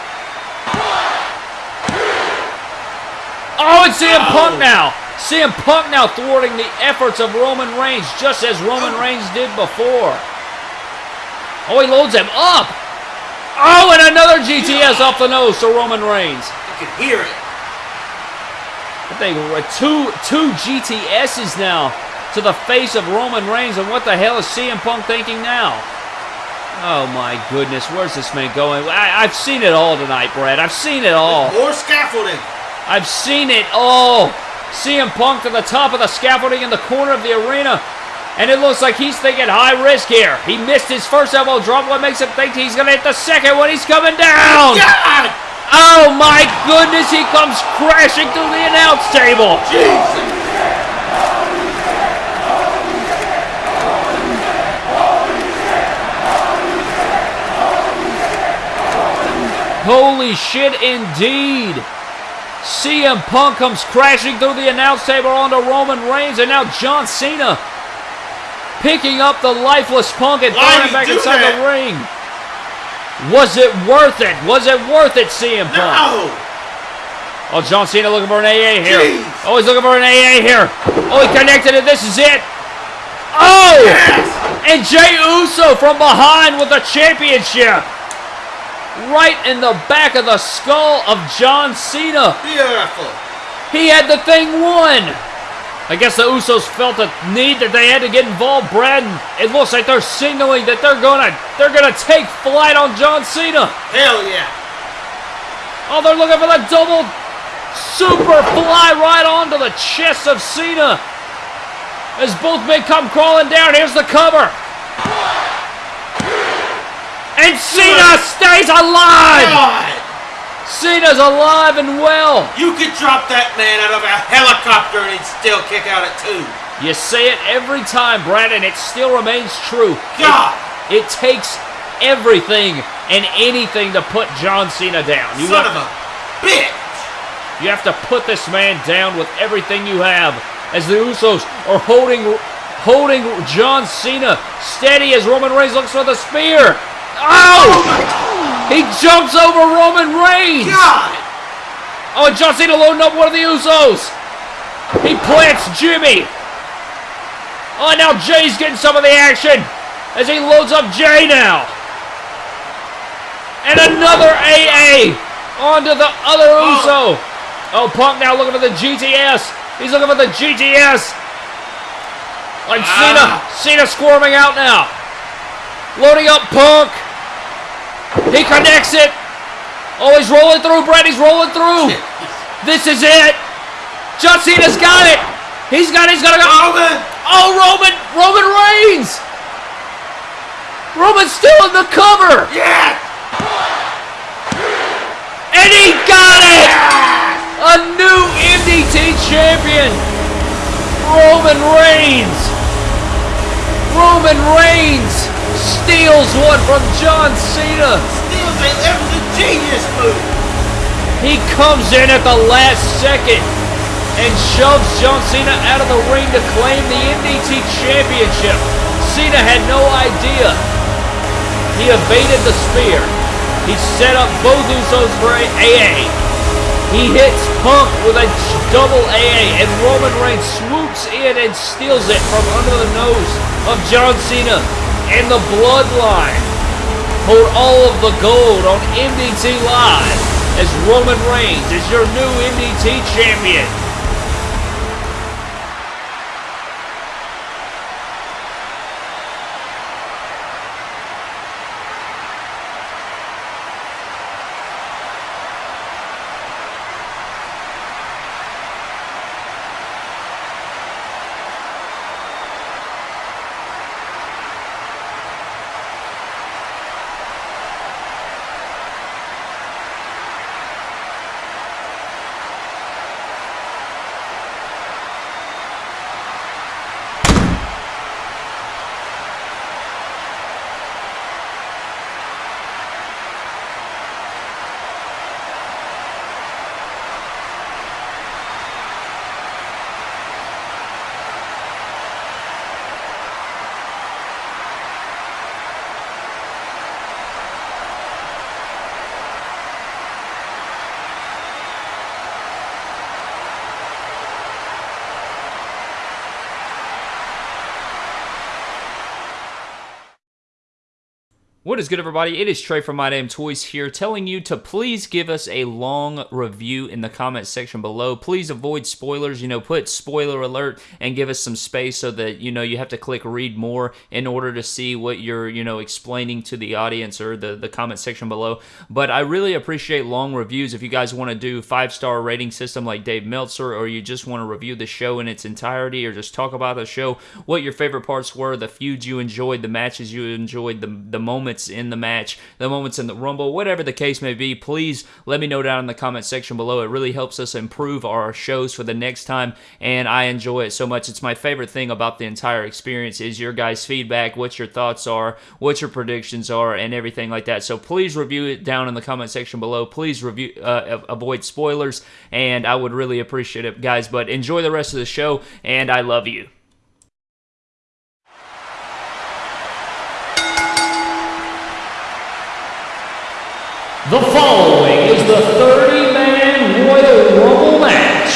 Oh, it's CM Punk Oh. now. CM Punk now thwarting the efforts of Roman Reigns, just as Roman oh. Reigns did before. Oh, he loads him up. Oh, and another GTS off the nose to Roman Reigns. You can hear it. I think two two GTSs now to the face of Roman Reigns, and what the hell is CM Punk thinking now? Oh my goodness, where's this man going? I, I've seen it all tonight, Brad. I've seen it all. More scaffolding. I've seen it all. CM Punk to the top of the scaffolding in the corner of the arena. And it looks like he's thinking high risk here. He missed his first elbow drop. What makes him think he's going to hit the second one? He's coming down. God! Oh my goodness, he comes crashing through the announce table. Jesus! Holy shit, indeed. CM Punk comes crashing through the announce table onto Roman Reigns, and now John Cena picking up the lifeless Punk and throwing him back inside that? the ring. Was it worth it? Was it worth it, CM Punk? No! Oh, John Cena looking for an AA here. Jeez. Oh, he's looking for an AA here. Oh, he connected it. This is it. Oh! Yes! And Jey Uso from behind with the championship. Right in the back of the skull of John Cena. Beautiful. He had the thing won. I guess the Usos felt a need that they had to get involved, Brad. and It looks like they're signaling that they're gonna they're gonna take flight on John Cena. Hell yeah. Oh, they're looking for the double super fly right onto the chest of Cena. As both men come crawling down, here's the cover. And Cena stays alive! God! Cena's alive and well. You could drop that man out of a helicopter and he'd still kick out at two. You say it every time, Brad, and it still remains true. God! It, it takes everything and anything to put John Cena down. You Son of a bitch! you have to put this man down with everything you have. As the Usos are holding holding John Cena steady as Roman Reigns looks for the spear. Oh! He jumps over Roman Reigns. God! Oh, and John Cena loading up one of the Usos. He plants Jimmy. Oh, now Jey's getting some of the action as he loads up Jey now. And another AA onto the other Uso. Oh, Punk now looking for the GTS. He's looking for the GTS. Like Cena, ah. Cena squirming out now. Loading up Punk. He connects it. Oh, he's rolling through, Brett. He's rolling through. This is it. John Cena's got it. He's got it. He's got to oh, go. Roman! Oh, Roman. Roman Reigns. Roman's still in the cover. Yeah! And he got it. A new MDT champion. Roman Reigns. Roman Reigns steals one from John Cena. Steals it. That was a genius move. He comes in at the last second and shoves John Cena out of the ring to claim the MDT Championship. Cena had no idea. He evaded the spear. He set up both Usos for a AA. He hits Punk with a double AA, and Roman Reigns swoops in and steals it from under the nose of John Cena and the Bloodline hold all of the gold on MDT Live as Roman Reigns is your new MDT champion. What is good, everybody? It is Trey from My Damn Toys here, telling you to please give us a long review in the comment section below. Please avoid spoilers. You know, put spoiler alert and give us some space so that you know you have to click read more in order to see what you're you know explaining to the audience or the the comment section below. But I really appreciate long reviews. If you guys want to do five star rating system like Dave Meltzer, or you just want to review the show in its entirety, or just talk about the show, what your favorite parts were, the feuds you enjoyed, the matches you enjoyed, the the moments in the match, the moments in the Rumble, whatever the case may be, please let me know down in the comment section below. It really helps us improve our shows for the next time, and I enjoy it so much. It's my favorite thing about the entire experience is your guys' feedback, what your thoughts are, what your predictions are, and everything like that. So please review it down in the comment section below. Please review, uh, avoid spoilers, and I would really appreciate it, guys. But enjoy the rest of the show, and I love you. The following is the 30-man Royal Rumble match.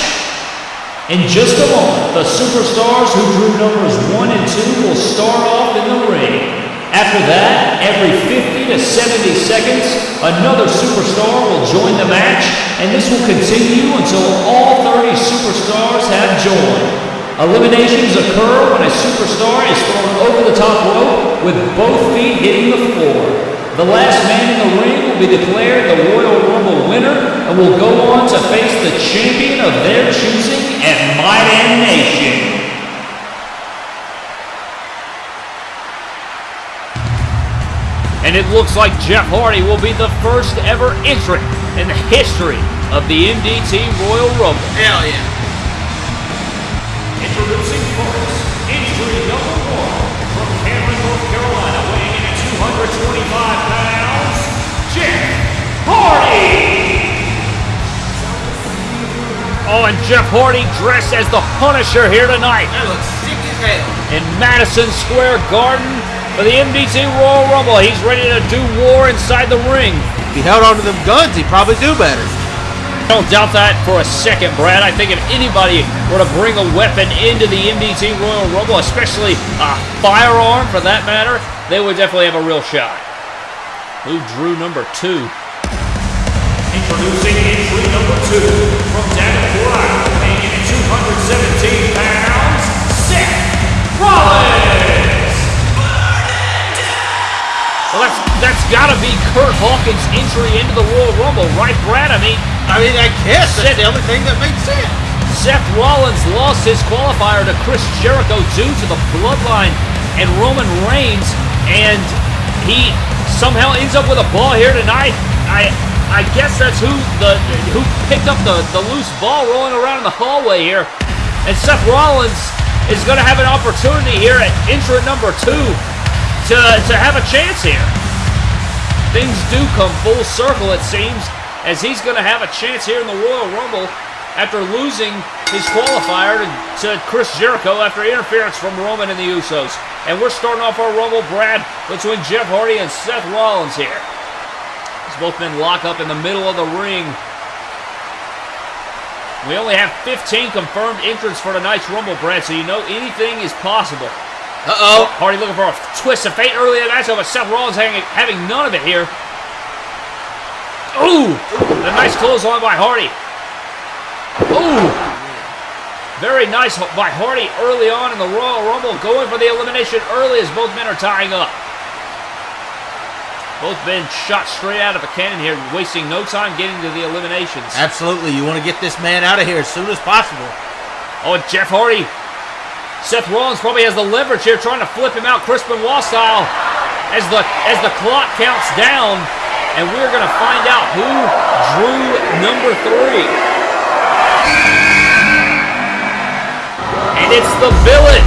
In just a moment, the superstars who drew numbers 1 and 2 will start off in the ring. After that, every 50 to 70 seconds, another superstar will join the match, and this will continue until all 30 superstars have joined. Eliminations occur when a superstar is thrown over the top rope with both feet hitting the floor. The last man in the ring will be declared the Royal Rumble winner and will go on to face the champion of their choosing at My Damn Nation. And it looks like Jeff Hardy will be the first ever entrant in the history of the MDT Royal Rumble. Hell yeah. Oh, and Jeff Hardy dressed as the Punisher here tonight That looks sick as hell. in Madison Square Garden for the MDT Royal Rumble. He's ready to do war inside the ring. If he held onto them guns, he'd probably do better. I don't doubt that for a second, Brad. I think if anybody were to bring a weapon into the MDT Royal Rumble, especially a firearm for that matter, they would definitely have a real shot. Who drew number two? Introducing entry number two from Davenport, Iowa, weighing in at 217 pounds, Seth Rollins. Well, that's that's got to be Curt Hawkins' entry into the Royal Rumble, right, Brad? I mean, I mean, I guess that's the only thing that makes sense. Seth Rollins lost his qualifier to Chris Jericho due to the bloodline and Roman Reigns, and he somehow ends up with a ball here tonight. I I guess that's who the who picked up the, the loose ball rolling around in the hallway here. And Seth Rollins is going to have an opportunity here at entrant number two to, to have a chance here. Things do come full circle, it seems, as he's going to have a chance here in the Royal Rumble after losing his qualifier to, to Chris Jericho after interference from Roman and the Usos. And we're starting off our Rumble, Brad, between Jeff Hardy and Seth Rollins here. Both men lock up in the middle of the ring. We only have 15 confirmed entrants for tonight's Rumble, Brad, so you know anything is possible. Uh-oh. Oh, Hardy looking for a twist of fate early in the matchup, but Seth Rollins having, having none of it here. Ooh! A nice clothesline by Hardy. Ooh! Very nice by Hardy early on in the Royal Rumble, going for the elimination early as both men are tying up. Both men shot straight out of a cannon here, wasting no time getting to the eliminations. Absolutely. You want to get this man out of here as soon as possible. Oh, and Jeff Hardy. Seth Rollins probably has the leverage here, trying to flip him out Chris Benoit style as the as the clock counts down, and we're gonna find out who drew number three. And it's the villain,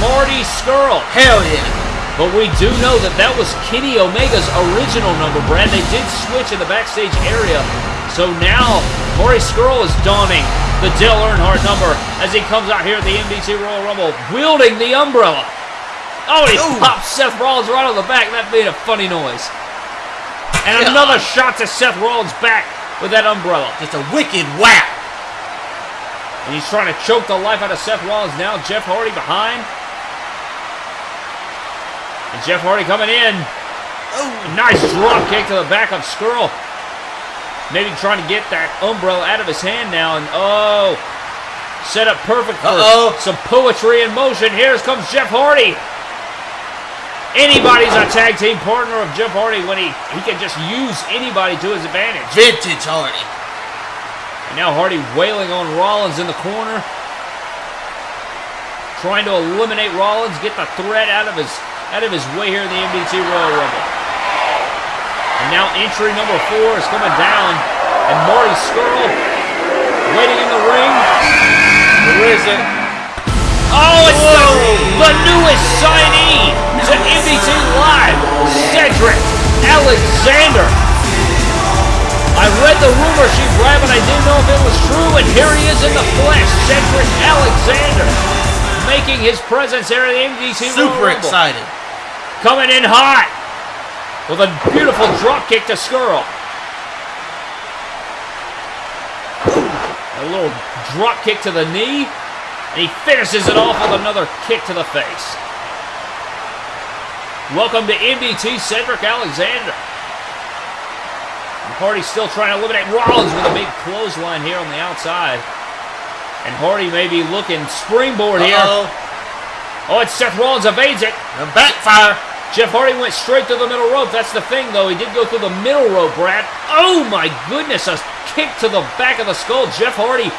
Marty Scurll. Hell yeah. But we do know that that was Kenny Omega's original number, Brad. They did switch in the backstage area. So now Marty Scurll is donning the Dale Earnhardt number as he comes out here at the MDT Royal Rumble wielding the umbrella. Oh, he Ooh. pops Seth Rollins right on the back. That made a funny noise. And God. another shot to Seth Rollins' back with that umbrella. Just a wicked whack. And he's trying to choke the life out of Seth Rollins now. Jeff Hardy behind. And Jeff Hardy coming in. Oh. Nice drop kick to the back of Scurll. Maybe trying to get that umbrella out of his hand now. And oh, set up perfect for Uh-oh. some poetry in motion. Here comes Jeff Hardy. Anybody's a tag team partner of Jeff Hardy when he, he can just use anybody to his advantage. Vintage Hardy. And now Hardy wailing on Rollins in the corner. Trying to eliminate Rollins, get the threat out of his out of his way here in the MDT Royal Rumble. And now entry number four is coming down. And Marty Scurll waiting in the ring. Who is it? Oh, it's the, the newest signee to MDT Live, Cedric Alexander. I read the rumor sheet, Brad, but I didn't know if it was true, and here he is in the flesh, Cedric Alexander, making his presence here at the MDT Super Rumble. excited. Coming in hot with a beautiful drop kick to Scurll. A little drop kick to the knee, and he finishes it off with another kick to the face. Welcome to MDT Cedric Alexander. And Hardy's still trying to eliminate Rollins with a big clothesline here on the outside. And Hardy may be looking springboard here. Uh-oh. Oh, it's Seth Rollins evades it. A backfire. Jeff Hardy went straight through the middle rope. That's the thing, though. He did go through the middle rope, Brad. Oh, my goodness. A kick to the back of the skull. Jeff Hardy.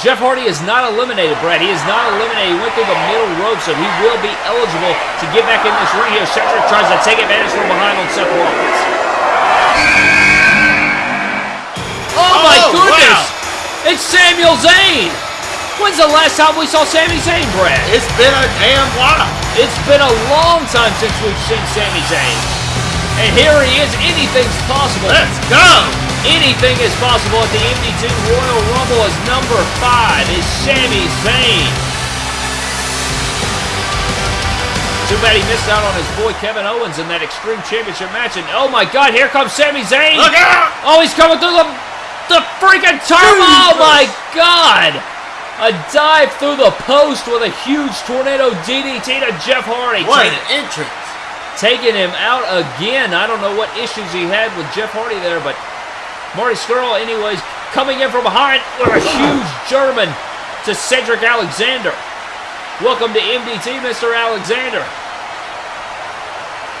Jeff Hardy is not eliminated, Brad. He is not eliminated. He went through the middle rope, so he will be eligible to get back in this ring here. Cedric tries to take advantage from behind on Seth Rollins. Oh, my Oh, goodness. wow. It's Samuel Zayn. When's the last time we saw Sami Zayn, Brad? It's been a damn while. It's been a long time since we've seen Sami Zayn. And here he is. Anything's possible. Let's go. Anything is possible at the MDT Royal Rumble as number five is Sami Zayn. Too bad he missed out on his boy Kevin Owens in that Extreme Championship match. And oh my God, here comes Sami Zayn. Look out. Oh, he's coming through the the freaking turn. Oh my God! A dive through the post with a huge tornado DDT to Jeff Hardy. What an entrance. taking him out again. I don't know what issues he had with Jeff Hardy there, but Marty Scurll, anyways, coming in from behind with a huge German to Cedric Alexander. Welcome to MDT, Mr. Alexander.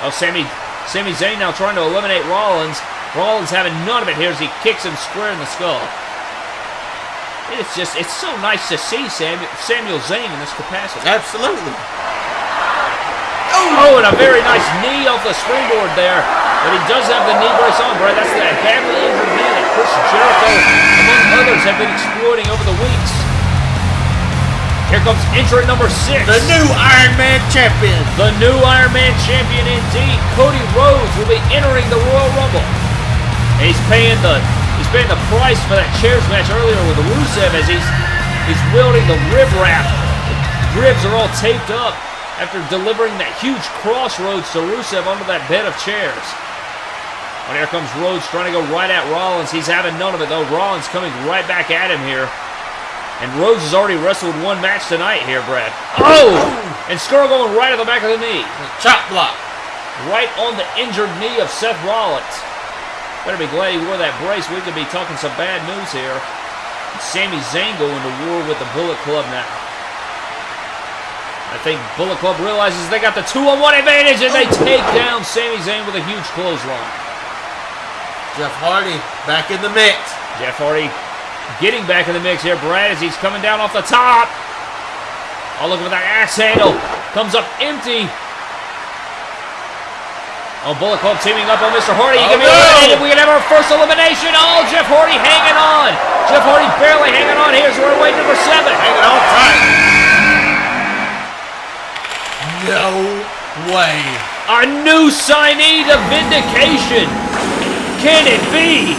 Oh, Sammy, Sami Zayn now trying to eliminate Rollins. Rollins having none of it here as he kicks him square in the skull. It's just, it's so nice to see Samuel, Samuel Zayn in this capacity. Absolutely. Oh, and a very nice knee off the springboard there. But he does have the knee brace on, Brad. That's that badly injured knee that Chris Jericho, among others, have been exploiting over the weeks. Here comes entrant number six. The new Iron Man champion. The new Iron Man champion indeed. Cody Rhodes will be entering the Royal Rumble. He's paying the he's paying the price for that chairs match earlier with Rusev as he's he's wielding the rib wrap. The ribs are all taped up after delivering that huge crossroads to Rusev under that bed of chairs. And here comes Rhodes trying to go right at Rollins. He's having none of it though. Rollins coming right back at him here. And Rhodes has already wrestled one match tonight here, Brad. Oh! And Scurll going right at the back of the knee. Chop block. Right on the injured knee of Seth Rollins. Better be glad he wore that brace. We could be talking some bad news here. Sami Zayn going to war with the Bullet Club now. I think Bullet Club realizes they got the two-on-one advantage and they oh. take down Sami Zayn with a huge clothesline. Jeff Hardy back in the mix. Jeff Hardy getting back in the mix here, Brad, as he's coming down off the top. Oh, look at that axe handle. Comes up empty. Oh, Bullet Club teaming up on Mr. Hardy. He Oh, can be no. eliminated. We can have our first elimination. Oh, Jeff Hardy hanging on. Jeff Hardy barely hanging on. Here's runaway number seven. Hanging on tight. No way. A new signee to Vindication. Can it be?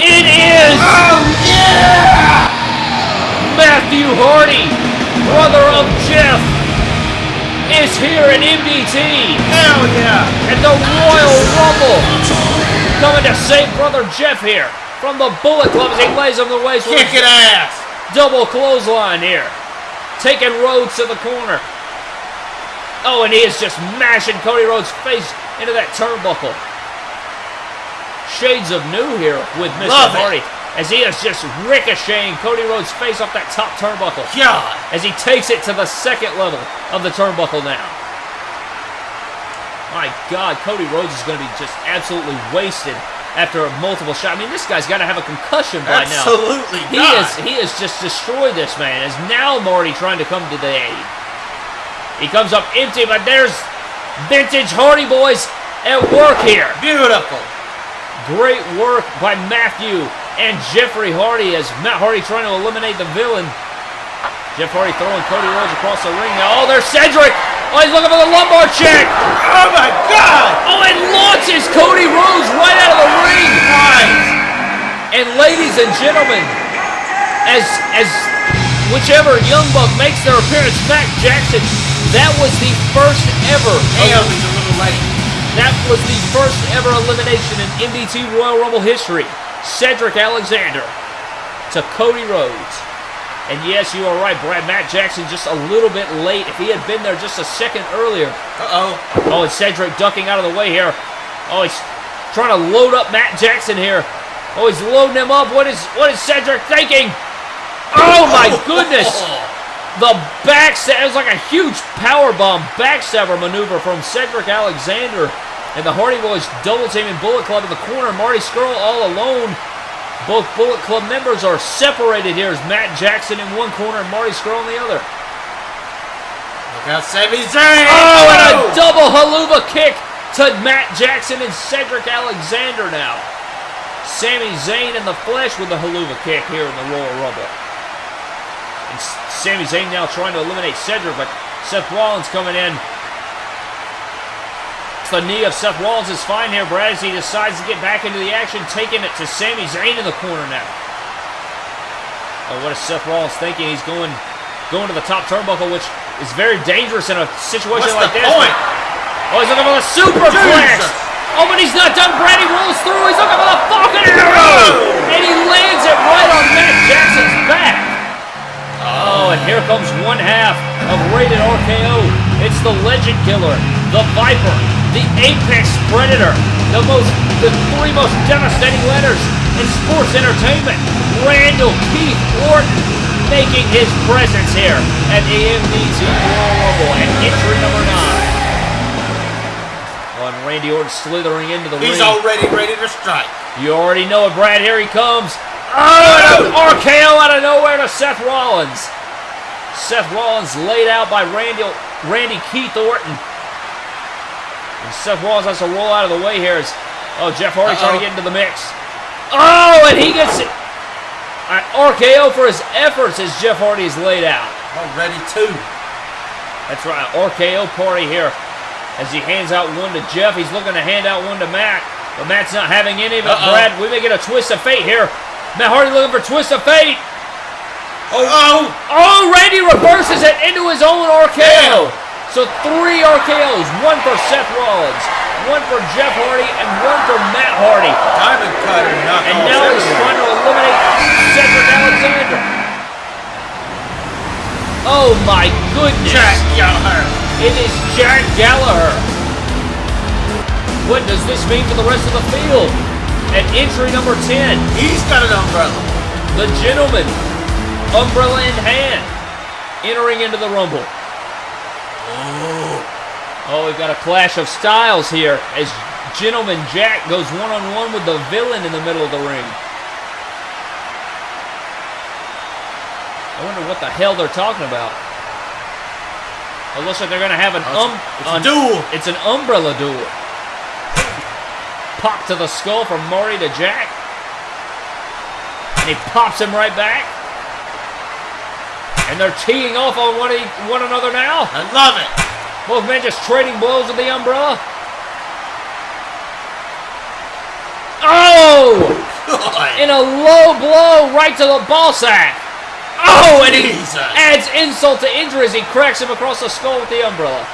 It is Oh yeah! Matthew Hardy, brother of Jeff, is here in MDT Hell yeah! at the Royal Rumble. Coming to save brother Jeff here from the Bullet Club as he lays him the waist a Kicking ass. double clothesline here. Taking Rhodes to the corner. Oh, and he is just mashing Cody Rhodes' face into that turnbuckle. Shades of new here with Mr. Love it. As he is just ricocheting Cody Rhodes' face off that top turnbuckle. Yeah! As he takes it to the second level of the turnbuckle now. My God, Cody Rhodes is going to be just absolutely wasted after a multiple shots. I mean, this guy's got to have a concussion by now. Absolutely He is he has just destroyed this man. Is now Marty trying to come to the aid. He comes up empty, but there's vintage Hardy boys at work here. Beautiful. Great work by Matthew and Jeffrey Hardy as Matt Hardy trying to eliminate the villain. Jeff Hardy throwing Cody Rhodes across the ring now. Oh, there's Cedric. Oh, he's looking for the lumbar check. Oh my God. Oh, and launches Cody Rhodes right out of the ring. Nice. And ladies and gentlemen, as as whichever Young Buck makes their appearance, Matt Jackson, that was the first ever. Oh, Damn, he's a little late. That was the first ever elimination in MDT Royal Rumble history. Cedric Alexander to Cody Rhodes. And yes, you are right, Brad. Matt Jackson just a little bit late. If he had been there just a second earlier. Uh-oh. Oh, and Cedric ducking out of the way here. Oh, he's trying to load up Matt Jackson here. Oh, he's loading him up. What is what is Cedric thinking? Oh my oh. goodness! The back... it was like a huge power bomb backstabber maneuver from Cedric Alexander. And the Hardy Boys double teaming Bullet Club in the corner. Marty Scurll all alone. Both Bullet Club members are separated here as Matt Jackson in one corner and Marty Scurll in the other. Look out, Sami Zayn. Oh, and a oh! double Helluva kick to Matt Jackson and Cedric Alexander now. Sami Zayn in the flesh with the Helluva kick here in the Royal Rumble. And Sami Zayn now trying to eliminate Cedric, but Seth Rollins coming in. The knee of Seth Rollins is fine here, Brad, as he decides to get back into the action, taking it to Sami Zayn in the corner now. Oh, what is Seth Rollins thinking? He's going going to the top turnbuckle, which is very dangerous in a situation What's like the this. point? Oh, he's looking for the superplex. Oh, but he's not done. Brady rolls through. He's looking for the Falcon Arrow. And he lands it right on Matt Jackson's back. Oh, and here comes one half of Rated RKO. It's the Legend Killer, the Viper, the Apex Predator, the most, the three most devastating letters in sports entertainment. Randall Keith Orton making his presence here at MDT Royal Rumble at entry number nine. Oh, Randy Orton slithering into the He's ring. He's already ready to strike. You already know it, Brad. Here he comes. Oh, and an RKO out of nowhere to Seth Rollins. Seth Rollins laid out by Randy, Randy Keith Orton. And Seth Rollins has to roll out of the way here. As, oh, Jeff Hardy trying to get into the mix. Oh, and he gets it. An RKO for his efforts as Jeff Hardy is laid out. Already two. That's right, RKO party here. As he hands out one to Jeff, he's looking to hand out one to Matt, but Matt's not having any of it. Uh-oh. Brad, we may get a twist of fate here. Matt Hardy looking for twist of fate. Oh, oh. Oh, Randy reverses it into his own RKO. Damn. So three RKOs, one for Seth Rollins, one for Jeff Hardy, and one for Matt Hardy. Diamond cutter And now he's everywhere. trying to eliminate Cedric Alexander. Oh my goodness. Jack Gallagher. It is Jack Gallagher. What does this mean for the rest of the field? At entry number 10, He's got an umbrella. the gentleman, umbrella in hand, entering into the Rumble. Oh, we've got a clash of styles here as Gentleman Jack goes one on one with the villain in the middle of the ring. I wonder what the hell they're talking about. It looks like they're going to have an um. It's a an- duel. It's an umbrella duel. Pop to the skull from Marty to Jack. And he pops him right back. And they're teeing off on one, e- one another now. I love it. Both men just trading blows with the umbrella. Oh! God. In a low blow right to the ball sack. Oh, and he Jesus. adds insult to injury as he cracks him across the skull with the umbrella.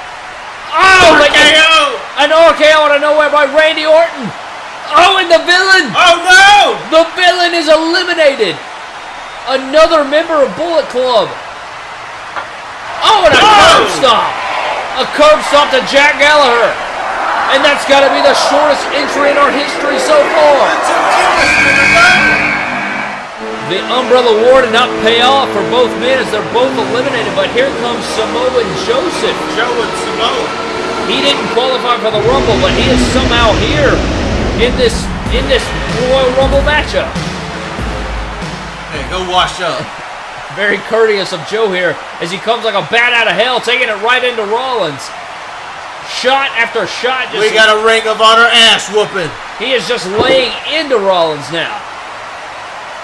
Oh, RKO. an RKO out of nowhere by Randy Orton. Oh, and the villain. Oh no. The villain is eliminated. Another member of Bullet Club. Oh, and a Oh! curb stomp. A curb stop to Jack Gallagher. And that's got to be the shortest entry in our history so far. Two Englishmen are done. The Umbrella War did not pay off for both men as they're both eliminated, but here comes Samoa Joseph. Joe and Samoa. He didn't qualify for the Rumble, but he is somehow here in this in this Royal Rumble matchup. Hey, go wash up. Very courteous of Joe here as he comes like a bat out of hell, taking it right into Rollins. Shot after shot. Just We got a Ring of Honor ass whooping. He is just laying into Rollins now.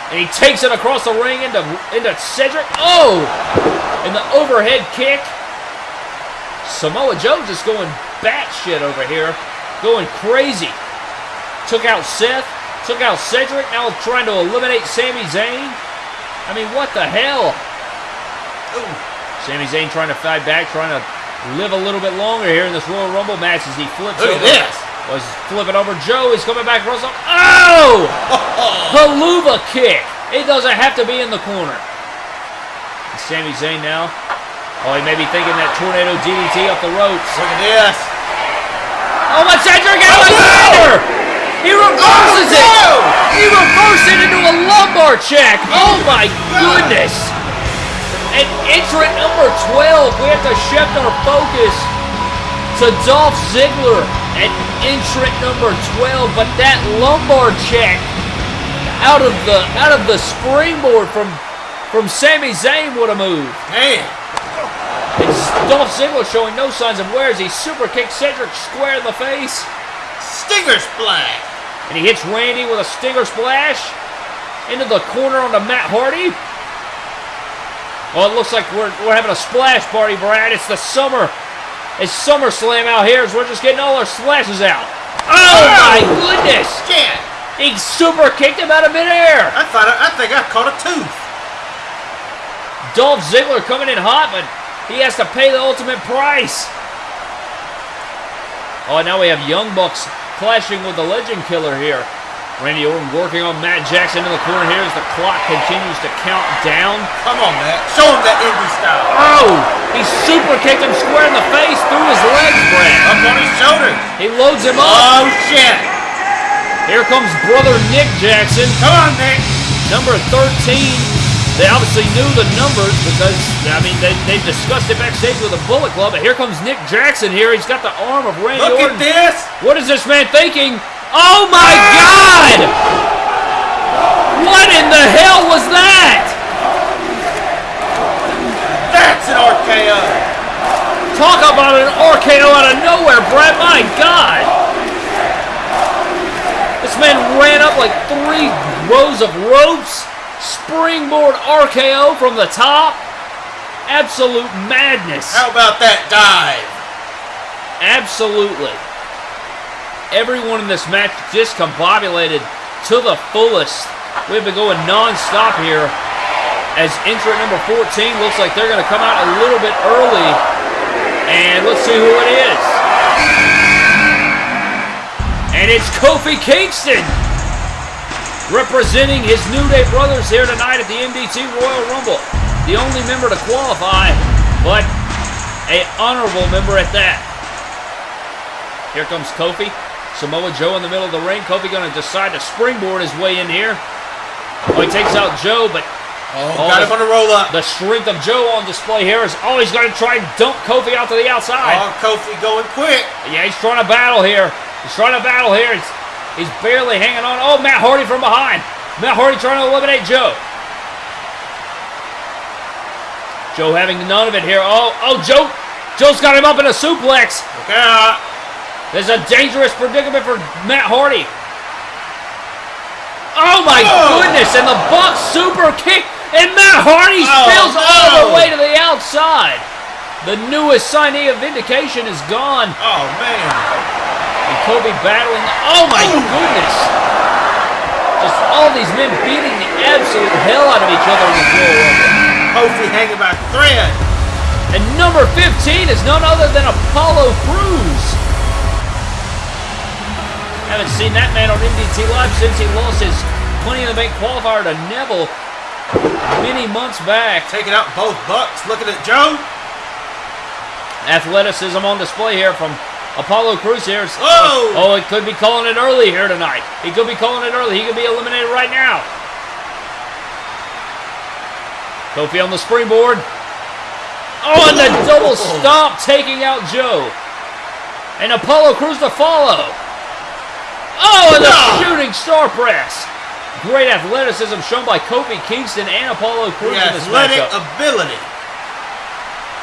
And he takes it across the ring into, into Cedric. Oh! And the overhead kick. Samoa Joe just going batshit over here. Going crazy. Took out Seth. Took out Cedric. Now trying to eliminate Sami Zayn. I mean, what the hell? Ooh. Sami Zayn trying to fight back, trying to live a little bit longer here in this Royal Rumble match as he flips Look over. at this. Was flipping over Joe. He's coming back oh! the. Oh! Helluva kick. It doesn't have to be in the corner. And Sami Zayn now. Oh, he may be thinking that tornado DDT up the ropes. Look at this. Oh, my Cedric Oh, Alexander! He reverses Oh, no! it! He reversed it into a lumbar check! Oh my goodness! And entrant number 12, we have to shift our focus to Dolph Ziggler at entrant number 12, but that lumbar check out of the out of the springboard from from Sami Zayn would have moved. Man. It's Dolph Ziggler showing no signs of wear as he super kicks Cedric square in the face. Stinger splash. And he hits Randy with a stinger splash into the corner onto Matt Hardy. Well, it looks like we're, we're having a splash party, Brad. It's the summer. It's SummerSlam out here, so we're just getting all our splashes out. Oh my goodness! Shit. He super kicked him out of midair. I thought I, I think I caught a tooth. Dolph Ziggler coming in hot, but he has to pay the ultimate price. Oh, now we have Young Bucks clashing with the Legend Killer here. Randy Orton working on Matt Jackson in the corner here as the clock continues to count down. Come on, Matt. Show him that indie style. Oh! He super kicked him square in the face through his legs, Brad. Up on his shoulders. He loads him up. Oh, shit. Here comes brother Nick Jackson, Come on, Nick. number 13. They obviously knew the numbers because, I mean, they, they've discussed it backstage with the Bullet Club. But here comes Nick Jackson here. He's got the arm of Randy Look Orton. at this. What is this man thinking? Oh my ah! God! What in the hell was that? That's an RKO. Talk about an RKO out of nowhere, Brad. My God! This man ran up like three rows of ropes. Springboard RKO from the top. Absolute madness. How about that dive? Absolutely. Everyone in this match discombobulated to the fullest. We've been going non-stop here as entrant number 14 looks like they're going to come out a little bit early. And let's see who it is. And it's Kofi Kingston representing his New Day brothers here tonight at the MDT Royal Rumble. The only member to qualify, but a honorable member at that. Here comes Kofi. Samoa Joe in the middle of the ring. Kofi going to decide to springboard his way in here. Oh, he takes out Joe, but Oh, Oh, got the- him on the roll up. the strength of Joe on display here is always going to try and dump Kofi out to the outside. Oh, Kofi going quick. Yeah, he's trying to battle here. He's trying to battle here. He's, he's barely hanging on. Oh, Matt Hardy from behind. Matt Hardy trying to eliminate Joe. Joe having none of it here. Oh, oh, Joe. Joe's got him up in a suplex. Out. There's a dangerous predicament for Matt Hardy. Oh my Oh. goodness! And the Bucks super kick, and Matt Hardy Oh, spills all the way to the outside. The newest signee of Vindication is gone. Oh, man. And Kobe battling. Oh my goodness! Just all these men beating the absolute hell out of each other in this Royal Rumble. Kofi hanging by thread. And number 15 is none other than Apollo Crews. Haven't seen that man on MDT Live since he lost his Money in the Bank qualifier to Neville many months back. Taking out both Bucks. Looking at Joe. athleticism on display here from Apollo Crews here. Whoa! Oh, it could be calling it early here tonight. He could be calling it early. He could be eliminated right now. Kofi on the springboard. Oh, and the double oh. stomp taking out Joe. And Apollo Crews to follow. Oh, and the shooting star press. Great athleticism shown by Kofi Kingston and Apollo Crews The in this athletic matchup. ability.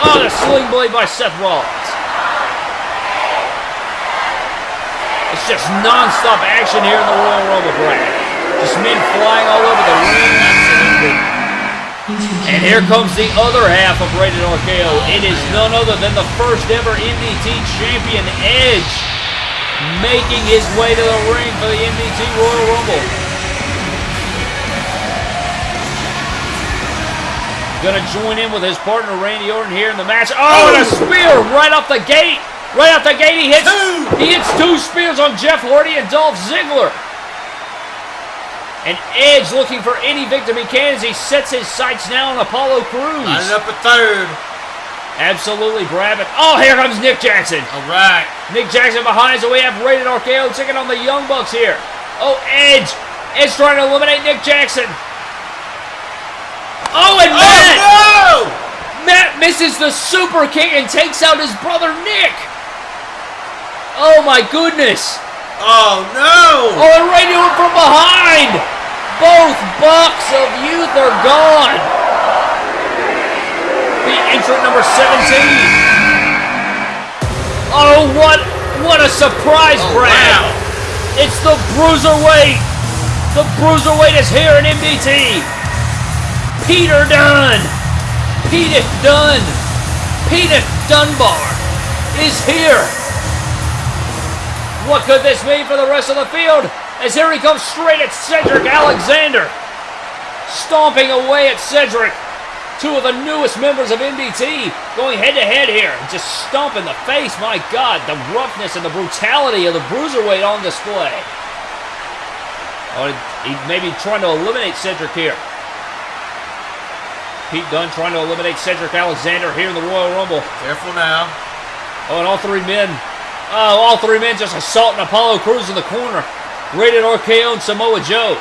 Oh, the sling blade by Seth Rollins. It's just non-stop action here in the Royal Rumble, Brad. Just men flying all over the ring. And here comes the other half of Rated RKO. It is none other than the first ever MDT champion, Edge, making his way to the ring for the MDT Royal Rumble. Gonna join in with his partner Randy Orton here in the match. Oh, and a spear right off the gate. Right out the gate, he hits Two. he hits two spears on Jeff Hardy and Dolph Ziggler. And Edge looking for any victim he can as he sets his sights now on Apollo Crews. Lining up a third. Absolutely, Brabant. Oh, here comes Nick Jackson. All right. Nick Jackson behind, so we have Rated RKO taking on the Young Bucks here. Oh, Edge. Edge trying to eliminate Nick Jackson. Oh, and oh, Matt. Oh Matt misses the super kick and takes out his brother Nick. Oh my goodness. Oh no! Oh, and right to him from behind. Both Bucks of Youth are gone. The entrant number 17. Oh, what what a surprise, Oh, Brad. wow. It's the Bruiserweight. The Bruiserweight is here in MDT. Peter Dunne. Pete Dunne. Pete Dunbar is here. What could this mean for the rest of the field? As here he comes straight at Cedric Alexander. Stomping away at Cedric. Two of the newest members of MDT going head to head here. Just stomping the face. My God, the roughness and the brutality of the Bruiserweight on display. Oh, he may be trying to eliminate Cedric here. Pete Dunne trying to eliminate Cedric Alexander here in the Royal Rumble. Careful now. Oh, and all three men. Oh, all three men just assaulting Apollo Crews in the corner. Rated RKO and Samoa Joe.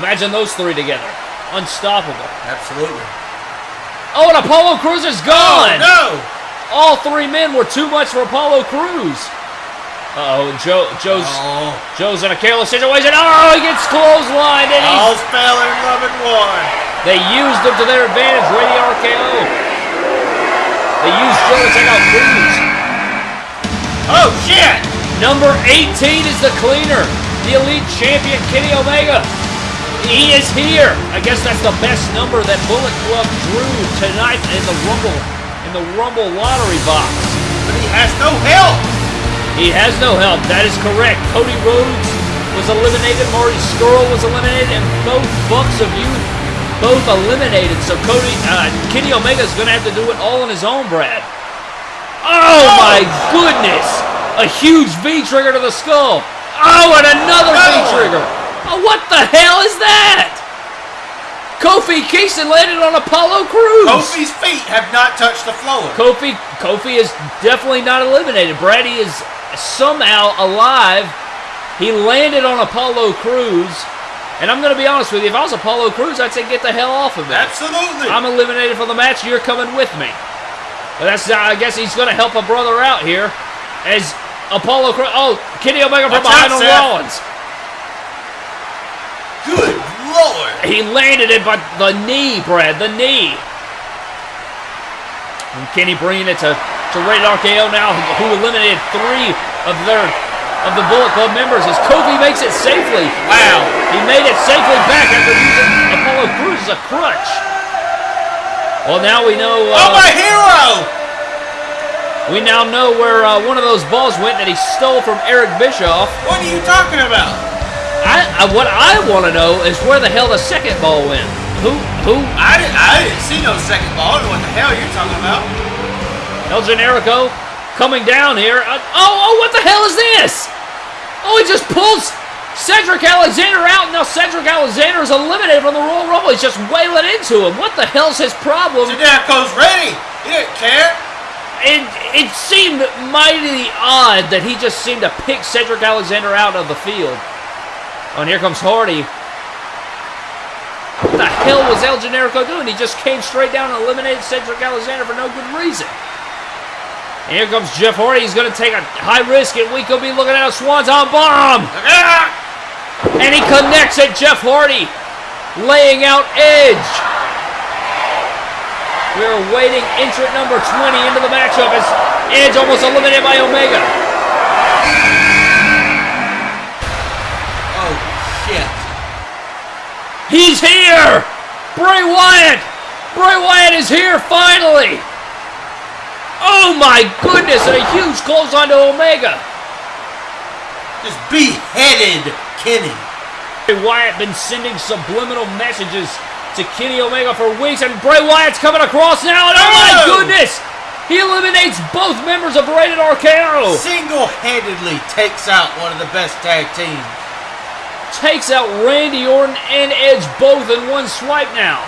Imagine those three together. Unstoppable. Absolutely. Oh, and Apollo Crews is gone. Oh, no! All three men were too much for Apollo Crews. Uh-oh, and Joe, Joe's, Oh, Joe's in a careless situation. Oh, he gets clotheslined, and he, all fell in love and war. they used him to their advantage. Rated RKO. They used Joe to take out Crews. Oh shit! Number 18 is the cleaner, the elite champion Kenny Omega. He is here. I guess that's the best number that Bullet Club drew tonight in the Rumble in the Rumble lottery box. But he has no help. He has no help. That is correct. Cody Rhodes was eliminated. Marty Scurll was eliminated, and both Bucks of Youth both eliminated. So Cody, uh, Kenny Omega is going to have to do it all on his own, Brad. Oh my goodness! A huge V trigger to the skull. Oh, and another V-trigger. Oh, what the hell is that? Kofi Kingston landed on Apollo Crews. Kofi's feet have not touched the floor. Kofi, Kofi is definitely not eliminated. Brad, he is somehow alive. He landed on Apollo Crews. And I'm going to be honest with you, if I was Apollo Crews, I'd say get the hell off of me. Absolutely. I'm eliminated from the match. You're coming with me. But that's uh, I guess he's going to help a brother out here. As Apollo Crews, oh, Kenny Omega from behind on. Rollins. Good lord. He landed it, but the knee, Brad, the knee. And Kenny bringing it to, to Rated RKO now, who eliminated three of their of the Bullet Club members as Kofi makes it safely. Wow. He made it safely back after using Apollo Crews as a crutch. Well, now we know. Oh Uh, my hero! we now know where uh, one of those balls went that he stole from Eric Bischoff. What are you talking about? I, I what I want to know is where the hell the second ball went. Who who I didn't, I didn't see no second ball. I what the hell are you're talking about. El Generico coming down here. Uh, oh, oh, what the hell is this? Oh, he just pulls Cedric Alexander out. Now Cedric Alexander is eliminated from the Royal Rumble. He's just wailing into him. What the hell's his problem? Generico's ready. He didn't care. it, it seemed mighty odd that he just seemed to pick Cedric Alexander out of the field. Oh, and here comes Hardy. What the hell was El Generico doing? He just came straight down and eliminated Cedric Alexander for no good reason. Here comes Jeff Hardy. He's going to take a high risk, and we could be looking at a Swanton bomb. And he connects it, Jeff Hardy, laying out Edge. We're waiting entrant number 20 into the matchup as Edge almost eliminated by Omega. Oh, shit. He's here! Bray Wyatt! Bray Wyatt is here finally! Oh my goodness, and a huge clothesline to Omega. Just beheaded Kenny. Bray Wyatt been sending subliminal messages to Kenny Omega for weeks, and Bray Wyatt's coming across now, and oh my Oh! goodness! He eliminates both members of Rated RKO! Single-handedly takes out one of the best tag teams. Takes out Randy Orton and Edge both in one swipe now.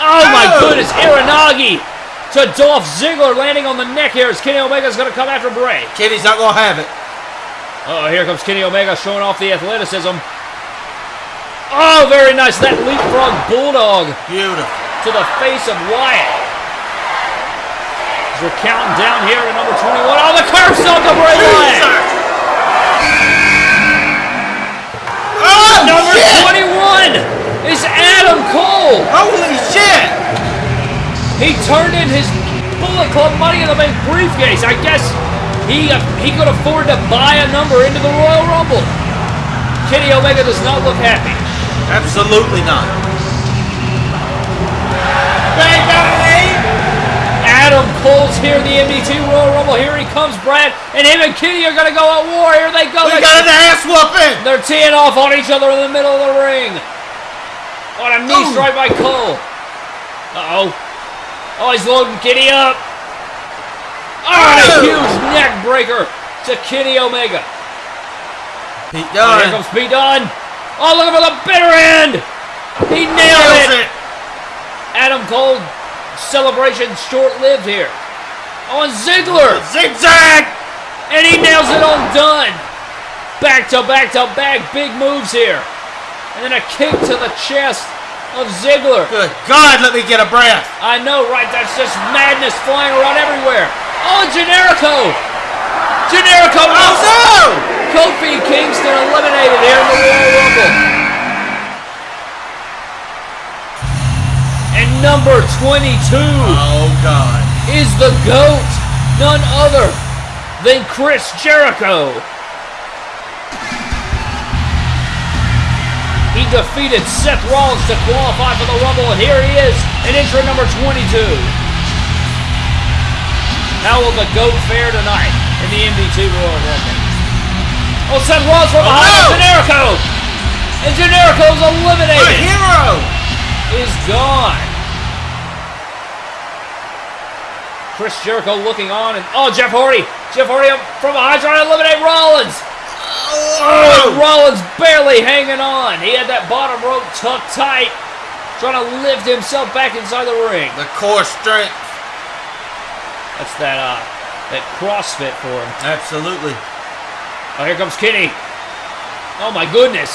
Oh my Oh! goodness, Aranagi to Dolph Ziggler landing on the neck here as Kenny Omega's gonna come after Bray. Kenny's not gonna have it. Oh, here comes Kenny Omega showing off the athleticism. Oh, very nice. That leapfrog bulldog Beautiful. to the face of Wyatt. As we're counting down here to number 21. Oh, the stomp to Bray Wyatt. Oh, Number shit! 21 is Adam Cole. Holy shit! He turned in his Bullet Club Money in the Bank briefcase. I guess he uh, he could afford to buy a number into the Royal Rumble. Kenny Omega does not look happy. Absolutely not. Adam Cole's here in the MDT Royal Rumble. Here he comes, Brad. And him and Kenny are going to go at war. Here they go. We They- got an ass whooping! They're teeing off on each other in the middle of the ring. On a knee strike by Cole. Uh-oh. Oh, he's loading Kenny up. Oh, and a Oh. huge neck breaker to Kenny Omega. Pete Oh, here Dunne comes Pete Dunne. Oh, looking for the bitter end. He nailed it. it. Adam Cole celebration short-lived here. On Ziggler. Zigzag! And he nails it on Dunne. Back to back to back, big moves here. And then a kick to the chest of Ziggler. Good God, let me get a breath. I know, right? That's just madness flying around everywhere. Oh, Generico! Generico! Oh no! Kofi Kingston eliminated here in the Royal Rumble. And number 22 Oh God. is the GOAT, none other than Chris Jericho. Defeated Seth Rollins to qualify for the Rumble, and here he is in entrant number 22. How will the GOAT fare tonight in the MDT Royal Rumble? Oh, Seth Rollins from Oh, behind no! Generico! And Generico's eliminated! hero! is gone. Chris Jericho looking on, and oh, Jeff Hardy. Jeff Hardy from behind trying to eliminate Rollins. Oh, Rollins barely hanging on. He had that bottom rope tucked tight, trying to lift himself back inside the ring. The core strength. That's that uh, that CrossFit for him. Absolutely. Oh, here comes Kenny. Oh my goodness.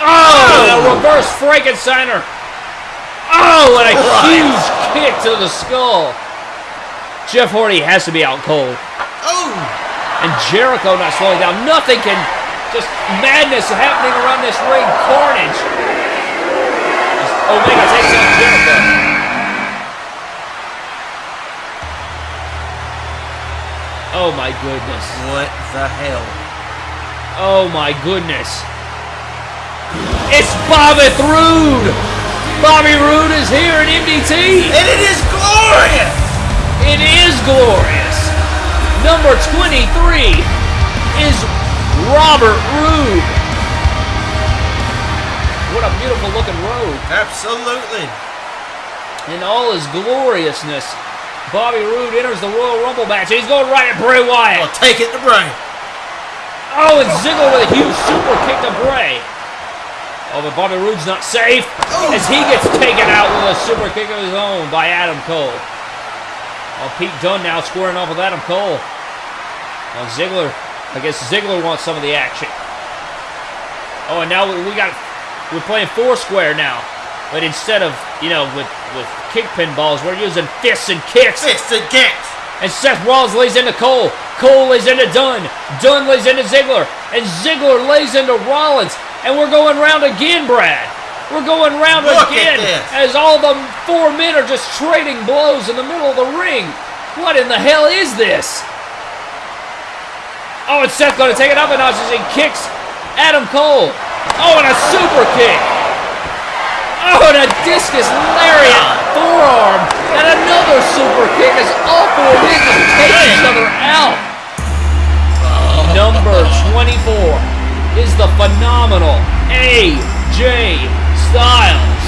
Oh, a reverse Frankensteiner. Oh, and a Right. huge kick to the skull. Jeff Hardy has to be out cold. Oh! And Jericho not slowing down. Nothing can just madness happening around this ring. Carnage. Omega takes out Jericho. Oh my goodness. What the hell? Oh my goodness. It's Bobby Roode. Bobby Roode is here in MDT. And it is glorious! It is glorious. Number 23 is Robert Roode. What a beautiful looking robe. Absolutely. In all his gloriousness, Bobby Roode enters the Royal Rumble match. He's going right at Bray Wyatt. I'll take it to Bray. Oh, and Ziggler with a huge super kick to Bray. Oh, but Bobby Roode's not safe oh. as he gets taken out with a super kick of his own by Adam Cole. Oh, Pete Dunne now squaring off with Adam Cole. Oh, Ziggler. I guess Ziggler wants some of the action. Oh, and now we we got we're playing four square now, but instead of you know with with kick pin balls, we're using fists and kicks. Fists and kicks. And Seth Rollins lays into Cole. Cole lays into Dunne. Dunne lays into Ziggler. And Ziggler lays into Rollins. And we're going round again, Brad. We're going round Look again as all the four men are just trading blows in the middle of the ring. What in the hell is this? Oh, and Seth going to take it up a notch as he kicks Adam Cole. Oh, and a super kick. Oh, and a discus lariat forearm. And another super kick as all four men just take each other out. Number 24 is the phenomenal AJ Styles.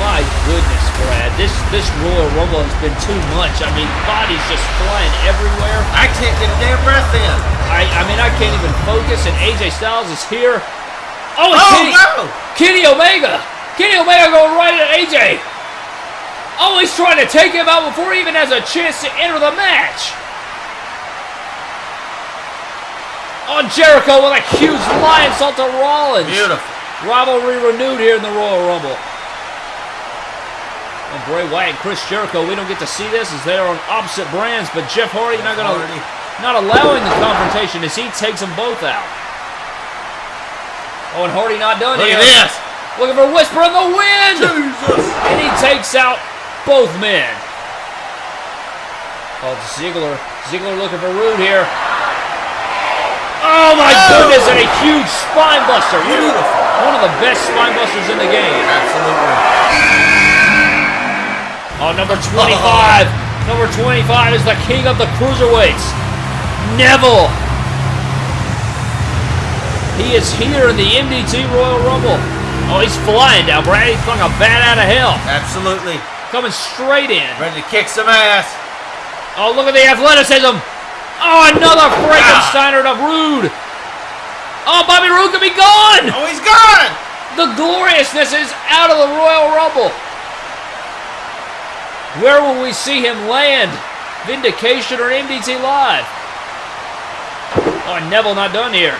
My goodness, Brad. This this Royal Rumble has been too much. I mean, bodies just flying everywhere. I can't get a damn breath in. I, I mean, I can't even focus, and AJ Styles is here. Oh, Oh, Kenny, no. Kenny Omega. Kenny Omega going right at AJ. Oh, he's trying to take him out before he even has a chance to enter the match. Oh, Jericho with a huge Lionsault to Rollins. Beautiful. Rivalry renewed here in the Royal Rumble. And Bray Wyatt and Chris Jericho, we don't get to see this as they're on opposite brands, but Jeff Hardy not gonna Hardy. not allowing the confrontation as he takes them both out. Oh, and Hardy not done Look here. at this. Looking for Whisper in the wind! Jesus. And he takes out both men. Oh, Ziggler. Ziggler looking for Roode here. Oh my Oh. goodness, and a huge spine buster. Beautiful. One of the best spine busters in the game. Absolutely. Oh, number 25. Uh-huh. Number 25 is the king of the cruiserweights. Neville. He is here in the MDT Royal Rumble. Oh, he's flying down, Brad. He's flung a bat out of hell. Absolutely. Coming straight in. Ready to kick some ass. Oh, look at the athleticism. Oh, another Frankensteiner to Roode. Oh, Bobby Roode could be gone. Oh, he's gone. The gloriousness is out of the Royal Rumble. Where will we see him land? Vindication or MDT Live? Oh, Neville not done here.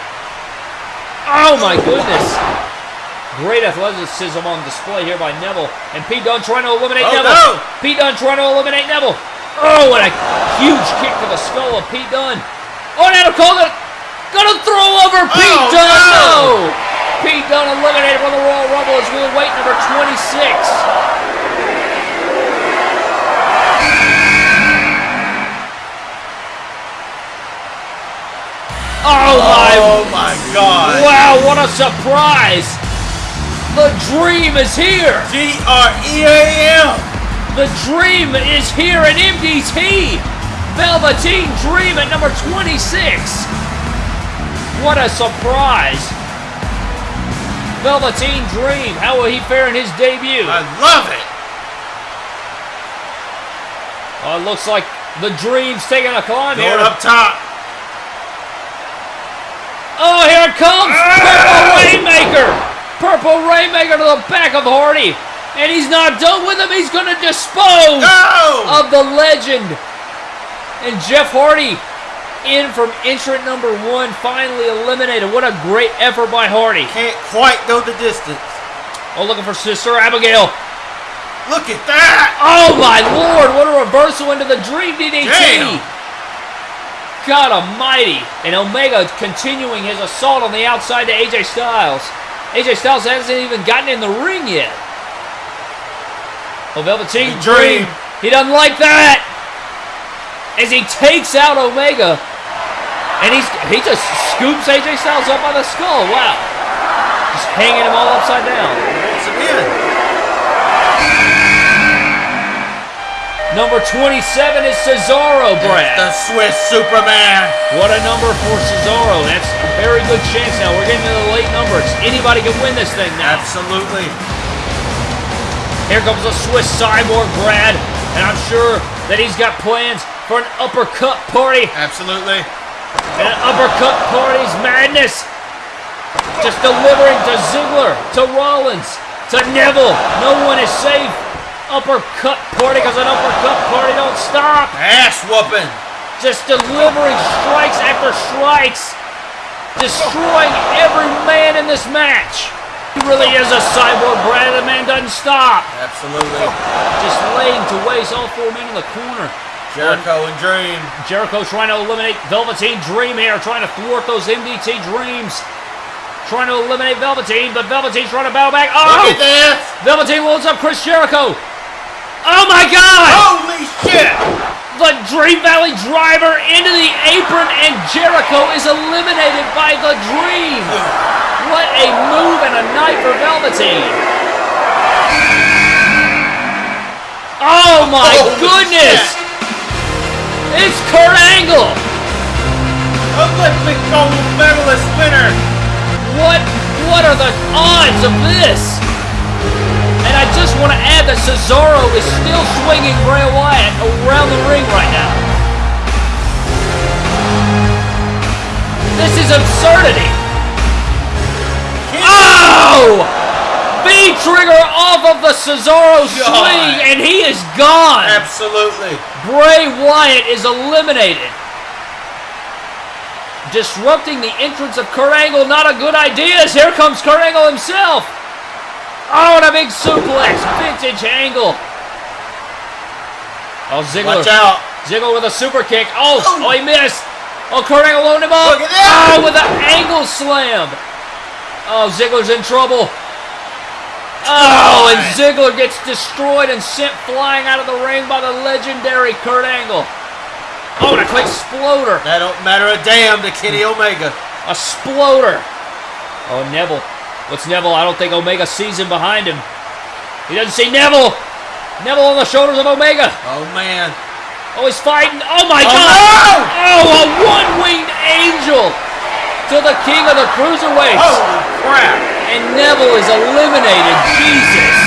Oh my goodness. Great athleticism on display here by Neville. And Pete Dunne trying to eliminate Oh, Neville. no. Pete Dunne trying to eliminate Neville. Oh, and a huge kick to the skull of Pete Dunne. Oh, and Adam Cole gonna, throw over oh, Pete Oh, Dunne. no. No. Pete Dunne eliminated from the Royal Rumble as we'll wait number 26. Oh, oh my Oh my God. Wow, what a surprise! The dream is here! G R E A M. The dream is here in MDT! Velveteen Dream at number 26! What a surprise! Velveteen Dream, how will he fare in his debut? I love it. Oh, it looks like the Dream's taking a climb Going here. up top. Oh, here it comes! Ah! Purple Rainmaker! Purple Rainmaker to the back of Hardy! And he's not done with him, he's gonna dispose Go. of the legend! And Jeff Hardy in from entrant number one, finally eliminated. What a great effort by Hardy. Can't quite go the distance. Oh, looking for Sister Abigail. Look at that. Oh my lord, what a reversal into the Dream DDT! Damn. God almighty! And Omega continuing his assault on the outside to AJ Styles. AJ Styles hasn't even gotten in the ring yet. Oh, Velveteen Dream. Dream. He doesn't like that. As he takes out Omega. And he's he just scoops AJ Styles up by the skull. Wow. Just hanging him all upside down. Number 27 is Cesaro, Brad. The Swiss Superman. What a number for Cesaro. That's a very good chance now. We're getting to the late numbers. Anybody can win this thing now. Absolutely. Here comes the Swiss cyborg, Brad. And I'm sure that he's got plans for an uppercut party. Absolutely. And an uppercut party's madness. Just delivering to Ziggler, to Rollins, to Neville. No one is safe. Uppercut party because an uppercut party don't stop. Ass whooping. Just delivering strikes after strikes. Destroying every man in this match. He really is a cyborg, Brad. The man doesn't stop. Absolutely. Just laying to waste all four men in the corner. Jericho and Dream. Jericho trying to eliminate Velveteen Dream here, trying to thwart those MDT dreams. Trying to eliminate Velveteen, but Velveteen's trying to battle back. Oh! Look Oh! at this. Velveteen loads up Chris Jericho. Oh my God! Holy shit. The Dream Valley driver into the apron, and Jericho is eliminated by the Dream. What a move and a night for Velveteen. Oh my Holy goodness! It's Kurt Angle. Olympic gold medalist winner. What what are the odds of this? And I just want to Cesaro is still swinging Bray Wyatt around the ring right now. This is absurdity. Oh! V trigger off of the Cesaro swing, and he is gone. Absolutely. Bray Wyatt is eliminated. Disrupting the entrance of Kurt Angle, not a good idea, as here comes Kurt Angle himself. Oh, and a big suplex. Vintage Angle. Oh, Ziggler. Watch out. Ziggler with a super kick. Oh, oh, oh he missed. Oh, Kurt Angle loading him up. Look at that. Oh, with an angle slam. Oh, Ziggler's in trouble. Oh, and Ziggler gets destroyed and sent flying out of the ring by the legendary Kurt Angle. Oh, and a quick exploder. That don't matter a damn to Kenny Omega. A sploder. Oh, Neville. What's Neville? I don't think Omega sees him behind him. He doesn't see Neville. Neville on the shoulders of Omega. Oh man. Oh, he's fighting. Oh my Oh, God! no! Oh, a one-winged angel to the king of the cruiserweights, Holy crap. and Neville is eliminated. Jesus.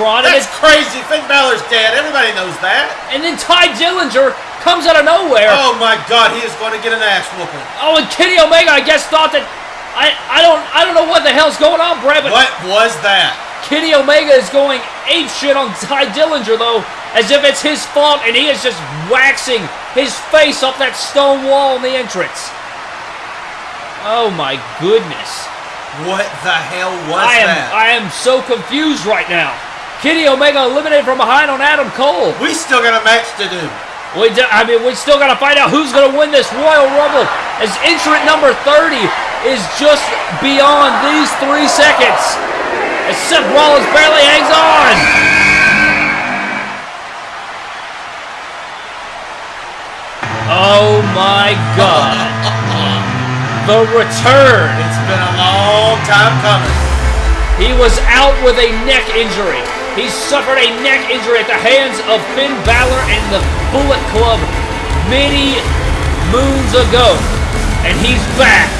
The Jumbotron. And, That's crazy. Finn Balor's dead. Everybody knows that. and then Tye Dillinger comes out of nowhere. Oh my god, he is going to get an ass whooping. Oh, and Kenny Omega, I guess, thought that... I, I don't I don't know what the hell's going on, Brad, but What was that? Kenny Omega is going ape shit on Tye Dillinger, though, as if it's his fault, and he is just waxing his face off that stone wall in the entrance. Oh my goodness. What the hell was I am that? I am so confused right now. Kenny Omega eliminated from behind on Adam Cole. we still got a match to do. We do, I mean, we still got to find out who's going to win this Royal Rumble. As entrant number 30 is just beyond these three seconds. As Seth Rollins barely hangs on. Oh my God. The return. It's been a long time coming. He was out with a neck injury. He suffered a neck injury at the hands of Finn Balor and the Bullet Club many moons ago. And he's back.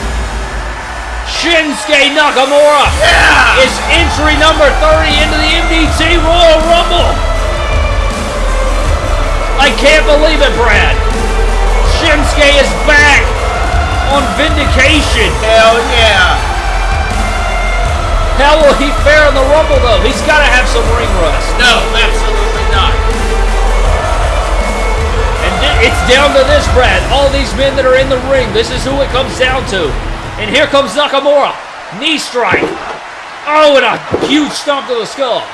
Shinsuke Nakamura Yeah! is entry number 30 into the MDT Royal Rumble. I can't believe it, Brad. Shinsuke is back on vindication. Hell yeah! How will he fare in the Rumble, though? He's got to have some ring rust. No, absolutely not. And it's down to this, Brad. All these men that are in the ring, this is who it comes down to. And here comes Nakamura. Knee strike. Oh, and a huge stomp to the skull.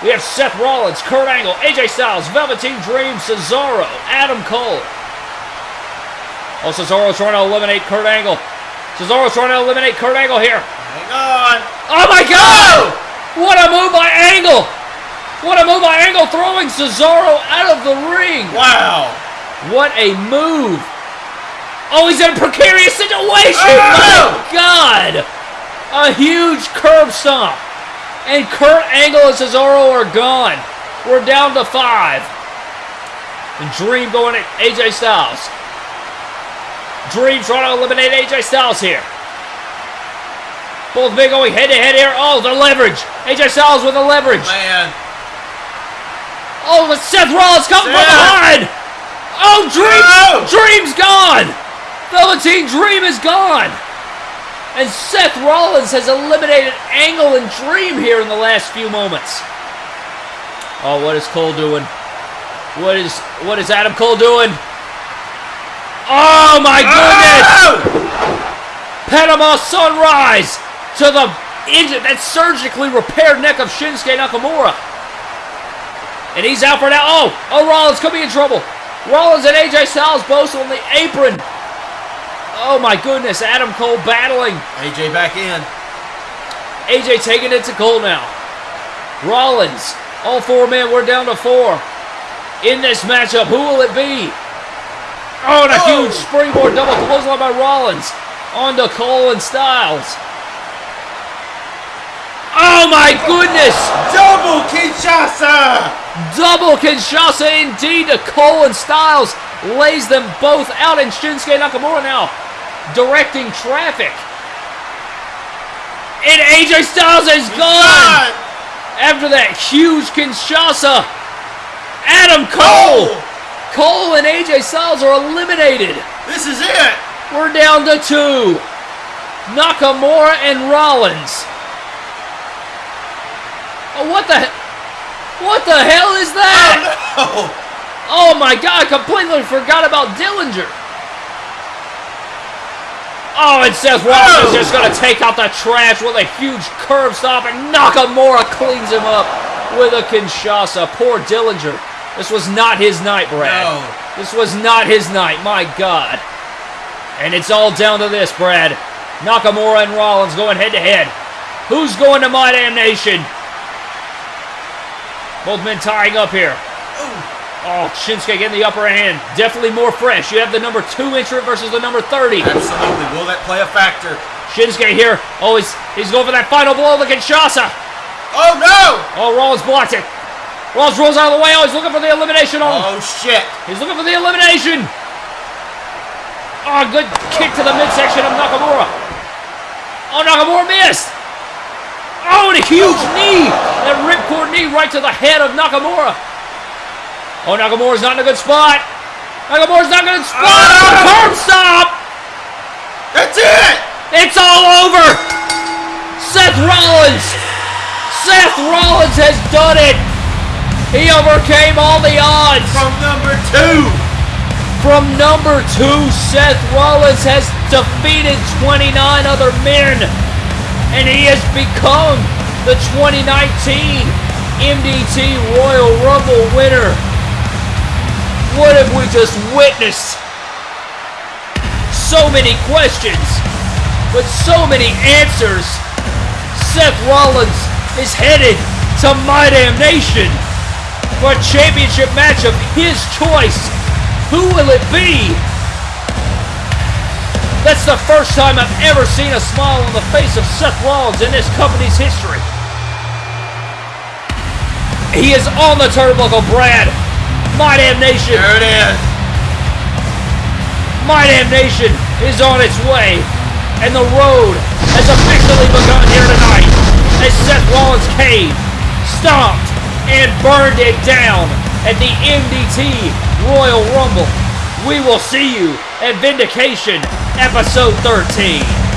We have Seth Rollins, Kurt Angle, AJ Styles, Velveteen Dream, Cesaro, Adam Cole. Oh, Cesaro trying to eliminate Kurt Angle. Cesaro trying to eliminate Kurt Angle here. Hang on. Oh my God! What a move by Angle! What a move by Angle throwing Cesaro out of the ring! Wow. What a move! Oh, he's in a precarious situation! Oh! My God! A huge curb stomp! And Kurt Angle and Cesaro are gone. We're down to five. And Dream going at AJ Styles. Dream trying to eliminate AJ Styles here. Both men going head to head here. Oh, the leverage. AJ Styles with the leverage. Man. Oh, but Seth Rollins coming from behind. Oh, Dream, No! Oh. Dream's gone. Velveteen Dream is gone. And Seth Rollins has eliminated Angle and Dream here in the last few moments. Oh, what is Cole doing? What is what is Adam Cole doing? Oh my oh! goodness! Oh! Panama Sunrise to the injured, that surgically repaired neck of Shinsuke Nakamura. And he's out for now. Oh, oh, Rollins could be in trouble. Rollins and AJ Styles both on the apron. Oh my goodness, Adam Cole battling. AJ back in. AJ taking it to Cole now. Rollins, all four men, we're down to four. In this matchup, who will it be? Oh, and a Oh. huge springboard double clothesline by Rollins onto Cole and Styles. Oh my goodness! Double Kinshasa! Double Kinshasa indeed to Cole and Styles. Lays them both out and Shinsuke Nakamura now directing traffic. And AJ Styles is gone! After that huge Kinshasa, Adam Cole! Oh! Cole and AJ Styles are eliminated. This is it! We're down to two. Nakamura and Rollins. Oh, what the What the hell is that? Oh no. Oh my god, I completely forgot about Dillinger. Oh, and Seth Rollins is Oh. just gonna take out the trash with a huge curb stomp, and Nakamura cleans him up with a Kinshasa. Poor Dillinger. This was not his night, Brad. No. This was not his night, my god. And it's all down to this, Brad. Nakamura and Rollins going head to head. Who's going to My Damn Nation? Both men tying up here. Oh, Shinsuke getting the upper hand. Definitely more fresh. You have the number two entrant versus the number 30. Absolutely. Will that play a factor? Shinsuke here. Oh, he's, he's going for that final blow of the Kinshasa. Oh no! Oh, Rollins blocked it. Rollins rolls out of the way. Oh, he's looking for the elimination on Oh shit! He's looking for the elimination. Oh, good kick to the midsection of Nakamura. Oh, Nakamura missed. Oh, and a huge knee. That ripcord knee right to the head of Nakamura. Oh, Nakamura's not in a good spot. Nakamura's not in a good spot. Ah! Curb stomp. That's it! It's all over. Seth Rollins. Seth Rollins has done it. He overcame all the odds. From number two! From number two, Seth Rollins has defeated 29 other men, and he has become the 2019 MDT Royal Rumble winner. What have we just witnessed? So many questions, but so many answers. Seth Rollins is headed to My Damn Nation for a championship match of his choice. Who will it be? That's the first time I've ever seen a smile on the face of Seth Rollins in this company's history. He is on the turnbuckle, Brad. My damn nation. There it is. My Damn Nation is on its way, and the road has officially begun here tonight as Seth Rollins came, stomped, and burned it down at the MDT Royal Rumble. We will see you at Vindication Episode 13.